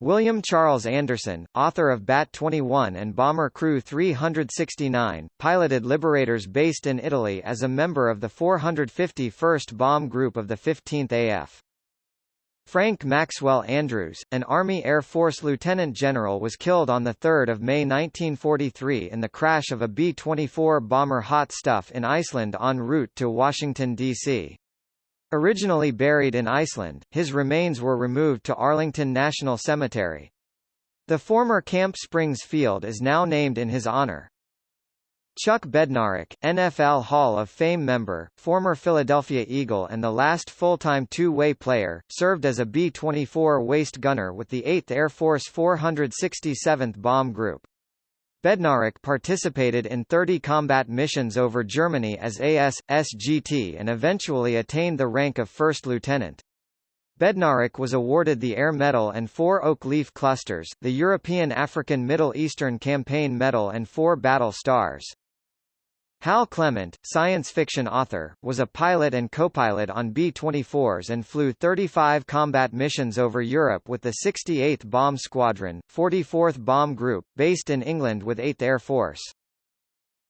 William Charles Anderson, author of Bat-21 and Bomber Crew 369, piloted Liberators based in Italy as a member of the 451st Bomb Group of the 15th AF. Frank Maxwell Andrews, an Army Air Force lieutenant general was killed on 3 May 1943 in the crash of a B-24 bomber Hot Stuff in Iceland en route to Washington, D.C. Originally buried in Iceland, his remains were removed to Arlington National Cemetery. The former Camp Springs field is now named in his honor. Chuck Bednarik, NFL Hall of Fame member, former Philadelphia Eagle and the last full-time two-way player, served as a B-24 waist gunner with the 8th Air Force 467th Bomb Group. Bednarik participated in 30 combat missions over Germany as AS-SGT and eventually attained the rank of first lieutenant. Bednarik was awarded the Air Medal and four Oak Leaf Clusters, the European African Middle Eastern Campaign Medal and four Battle Stars. Hal Clement, science fiction author, was a pilot and co-pilot on B-24s and flew 35 combat missions over Europe with the 68th Bomb Squadron, 44th Bomb Group, based in England with 8th Air Force.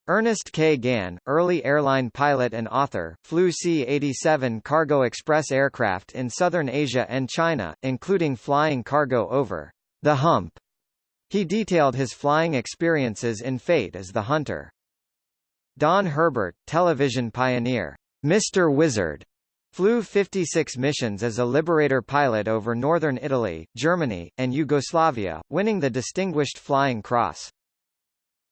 Ernest K. Gann, early airline pilot and author, flew C-87 cargo express aircraft in southern Asia and China, including flying cargo over the hump. He detailed his flying experiences in Fate Is the Hunter. Don Herbert, television pioneer, Mr. Wizard, flew 56 missions as a Liberator pilot over northern Italy, Germany, and Yugoslavia, winning the Distinguished Flying Cross.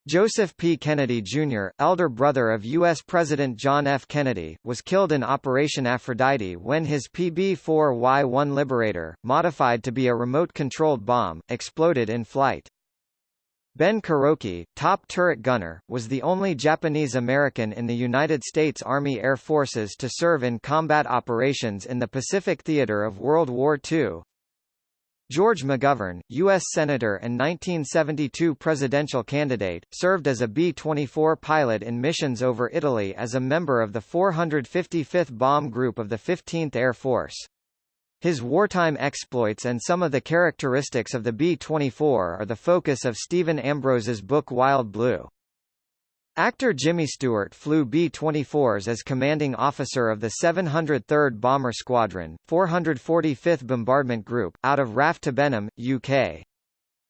Joseph P. Kennedy, Jr., elder brother of U.S. President John F. Kennedy, was killed in Operation Aphrodite when his PB-4Y-1 Liberator, modified to be a remote-controlled bomb, exploded in flight. Ben Kuroki, top turret gunner, was the only Japanese-American in the United States Army Air Forces to serve in combat operations in the Pacific theater of World War II. George McGovern, U.S. Senator and 1972 presidential candidate, served as a B-24 pilot in missions over Italy as a member of the 455th Bomb Group of the 15th Air Force. His wartime exploits and some of the characteristics of the B-24 are the focus of Stephen Ambrose's book Wild Blue. Actor Jimmy Stewart flew B-24s as commanding officer of the 703rd Bomber Squadron, 445th Bombardment Group, out of RAF Benham, UK.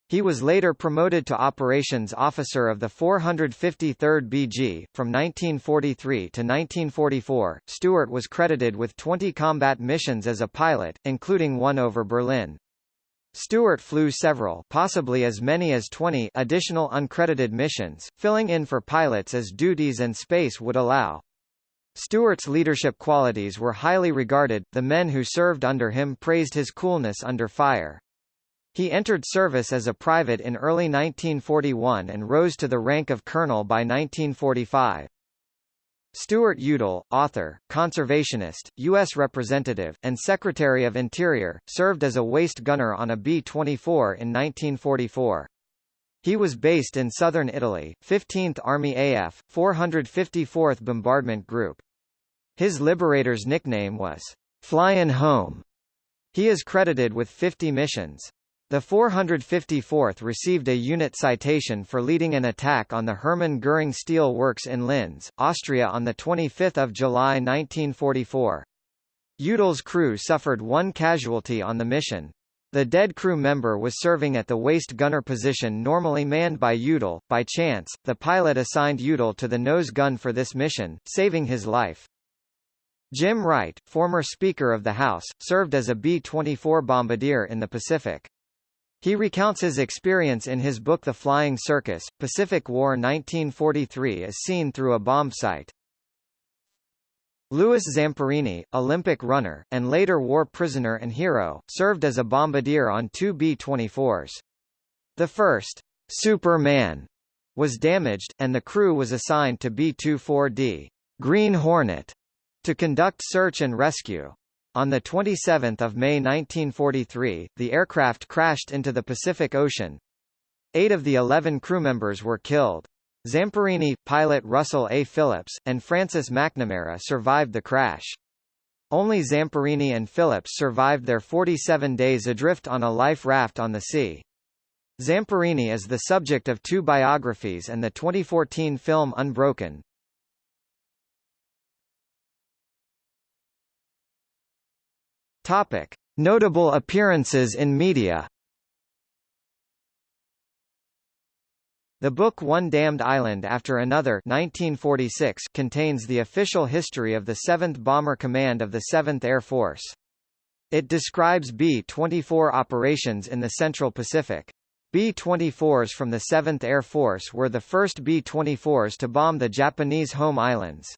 He was later promoted to Operations Officer of the 453rd BG. From 1943 to 1944, Stewart was credited with 20 combat missions as a pilot, including one over Berlin. Stewart flew several possibly as many as 20 additional uncredited missions, filling in for pilots as duties and space would allow. Stewart's leadership qualities were highly regarded, the men who served under him praised his coolness under fire. He entered service as a private in early 1941 and rose to the rank of colonel by 1945. Stuart Udall, author, conservationist, U.S. Representative, and Secretary of Interior, served as a waist gunner on a B-24 in 1944. He was based in southern Italy, 15th Army AF, 454th Bombardment Group. His Liberator's nickname was, Flyin' Home. He is credited with 50 missions. The 454th received a unit citation for leading an attack on the Hermann Göring Steel Works in Linz, Austria on 25 July 1944. Udall's crew suffered one casualty on the mission. The dead crew member was serving at the waist gunner position normally manned by Udall. By chance, the pilot assigned Udall to the nose gun for this mission, saving his life. Jim Wright, former Speaker of the House, served as a B-24 bombardier in the Pacific. He recounts his experience in his book The Flying Circus, Pacific War 1943 as seen through a bomb sight. Louis Zamperini, Olympic runner, and later war prisoner and hero, served as a bombardier on two B-24s. The first, Superman, was damaged, and the crew was assigned to B-24D, Green Hornet, to conduct search and rescue. On 27 May 1943, the aircraft crashed into the Pacific Ocean. Eight of the eleven crewmembers were killed. Zamperini, pilot Russell A. Phillips, and Francis McNamara survived the crash. Only Zamperini and Phillips survived their 47 days adrift on a life raft on the sea. Zamperini is the subject of two biographies and the 2014 film Unbroken. Topic: Notable appearances in media. The book One Damned Island After Another 1946 contains the official history of the 7th Bomber Command of the 7th Air Force. It describes B-24 operations in the Central Pacific. B-24s from the 7th Air Force were the first B-24s to bomb the Japanese home islands.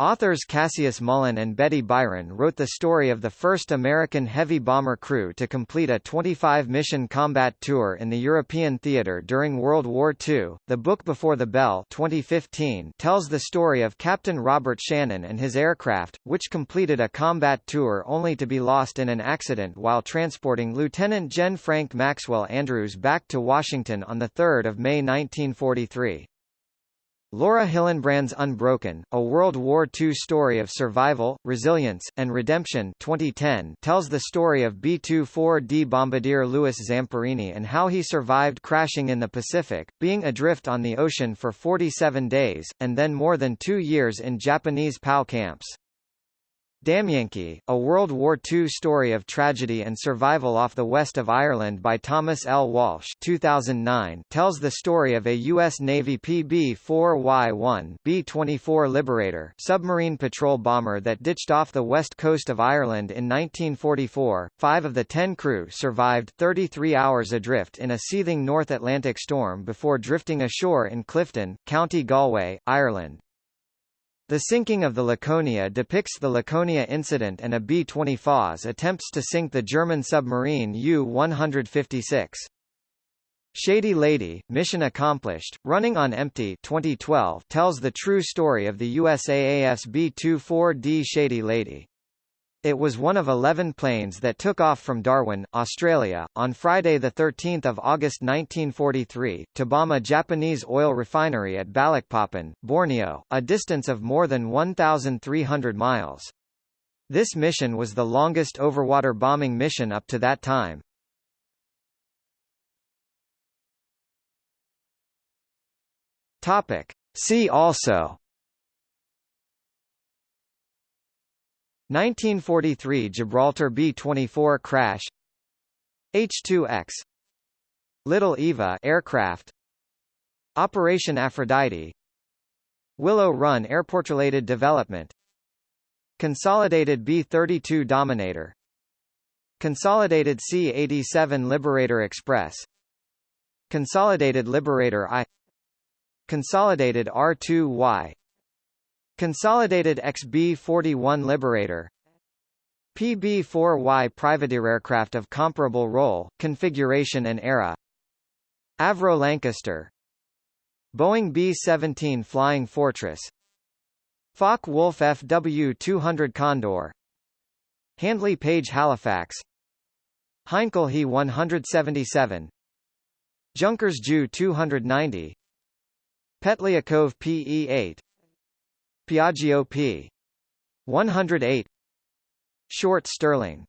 Authors Cassius Mullen and Betty Byron wrote the story of the first American heavy bomber crew to complete a 25-mission combat tour in the European theater during World War II. The Book Before the Bell 2015 tells the story of Captain Robert Shannon and his aircraft, which completed a combat tour only to be lost in an accident while transporting Lieutenant Gen Frank Maxwell Andrews back to Washington on 3 May 1943. Laura Hillenbrand's Unbroken, a World War II story of survival, resilience, and redemption 2010 tells the story of B-24D bombardier Louis Zamperini and how he survived crashing in the Pacific, being adrift on the ocean for 47 days, and then more than two years in Japanese POW camps. Damienki, a World War II story of tragedy and survival off the west of Ireland by Thomas L. Walsh 2009, tells the story of a U.S. Navy PB-4Y-1 B-24 Liberator submarine patrol bomber that ditched off the west coast of Ireland in 1944. Five of the ten crew survived 33 hours adrift in a seething North Atlantic storm before drifting ashore in Clifden, County Galway, Ireland. The sinking of the Laconia depicts the Laconia incident and a B-20 attempts to sink the German submarine U-156. Shady Lady, Mission Accomplished, Running on Empty 2012 tells the true story of the USAAF's B-24D Shady Lady. It was one of 11 planes that took off from Darwin, Australia, on Friday 13 August 1943, to bomb a Japanese oil refinery at Balikpapan, Borneo, a distance of more than 1,300 miles. This mission was the longest overwater bombing mission up to that time. Topic. See also 1943 Gibraltar B-24 crash H-2X Little Eva aircraft Operation Aphrodite Willow Run airport-related development Consolidated B-32 Dominator Consolidated C-87 Liberator Express Consolidated Liberator I Consolidated R-2Y Consolidated XB-41 Liberator. PB-4Y privateer aircraft of comparable role, configuration and era. Avro Lancaster. Boeing B-17 Flying Fortress. Focke-Wulf FW-200 Condor. Handley Page Halifax. Heinkel He 177 Junkers Ju 290 Petliakov PE-8 Piaggio p. 108 Short Stirling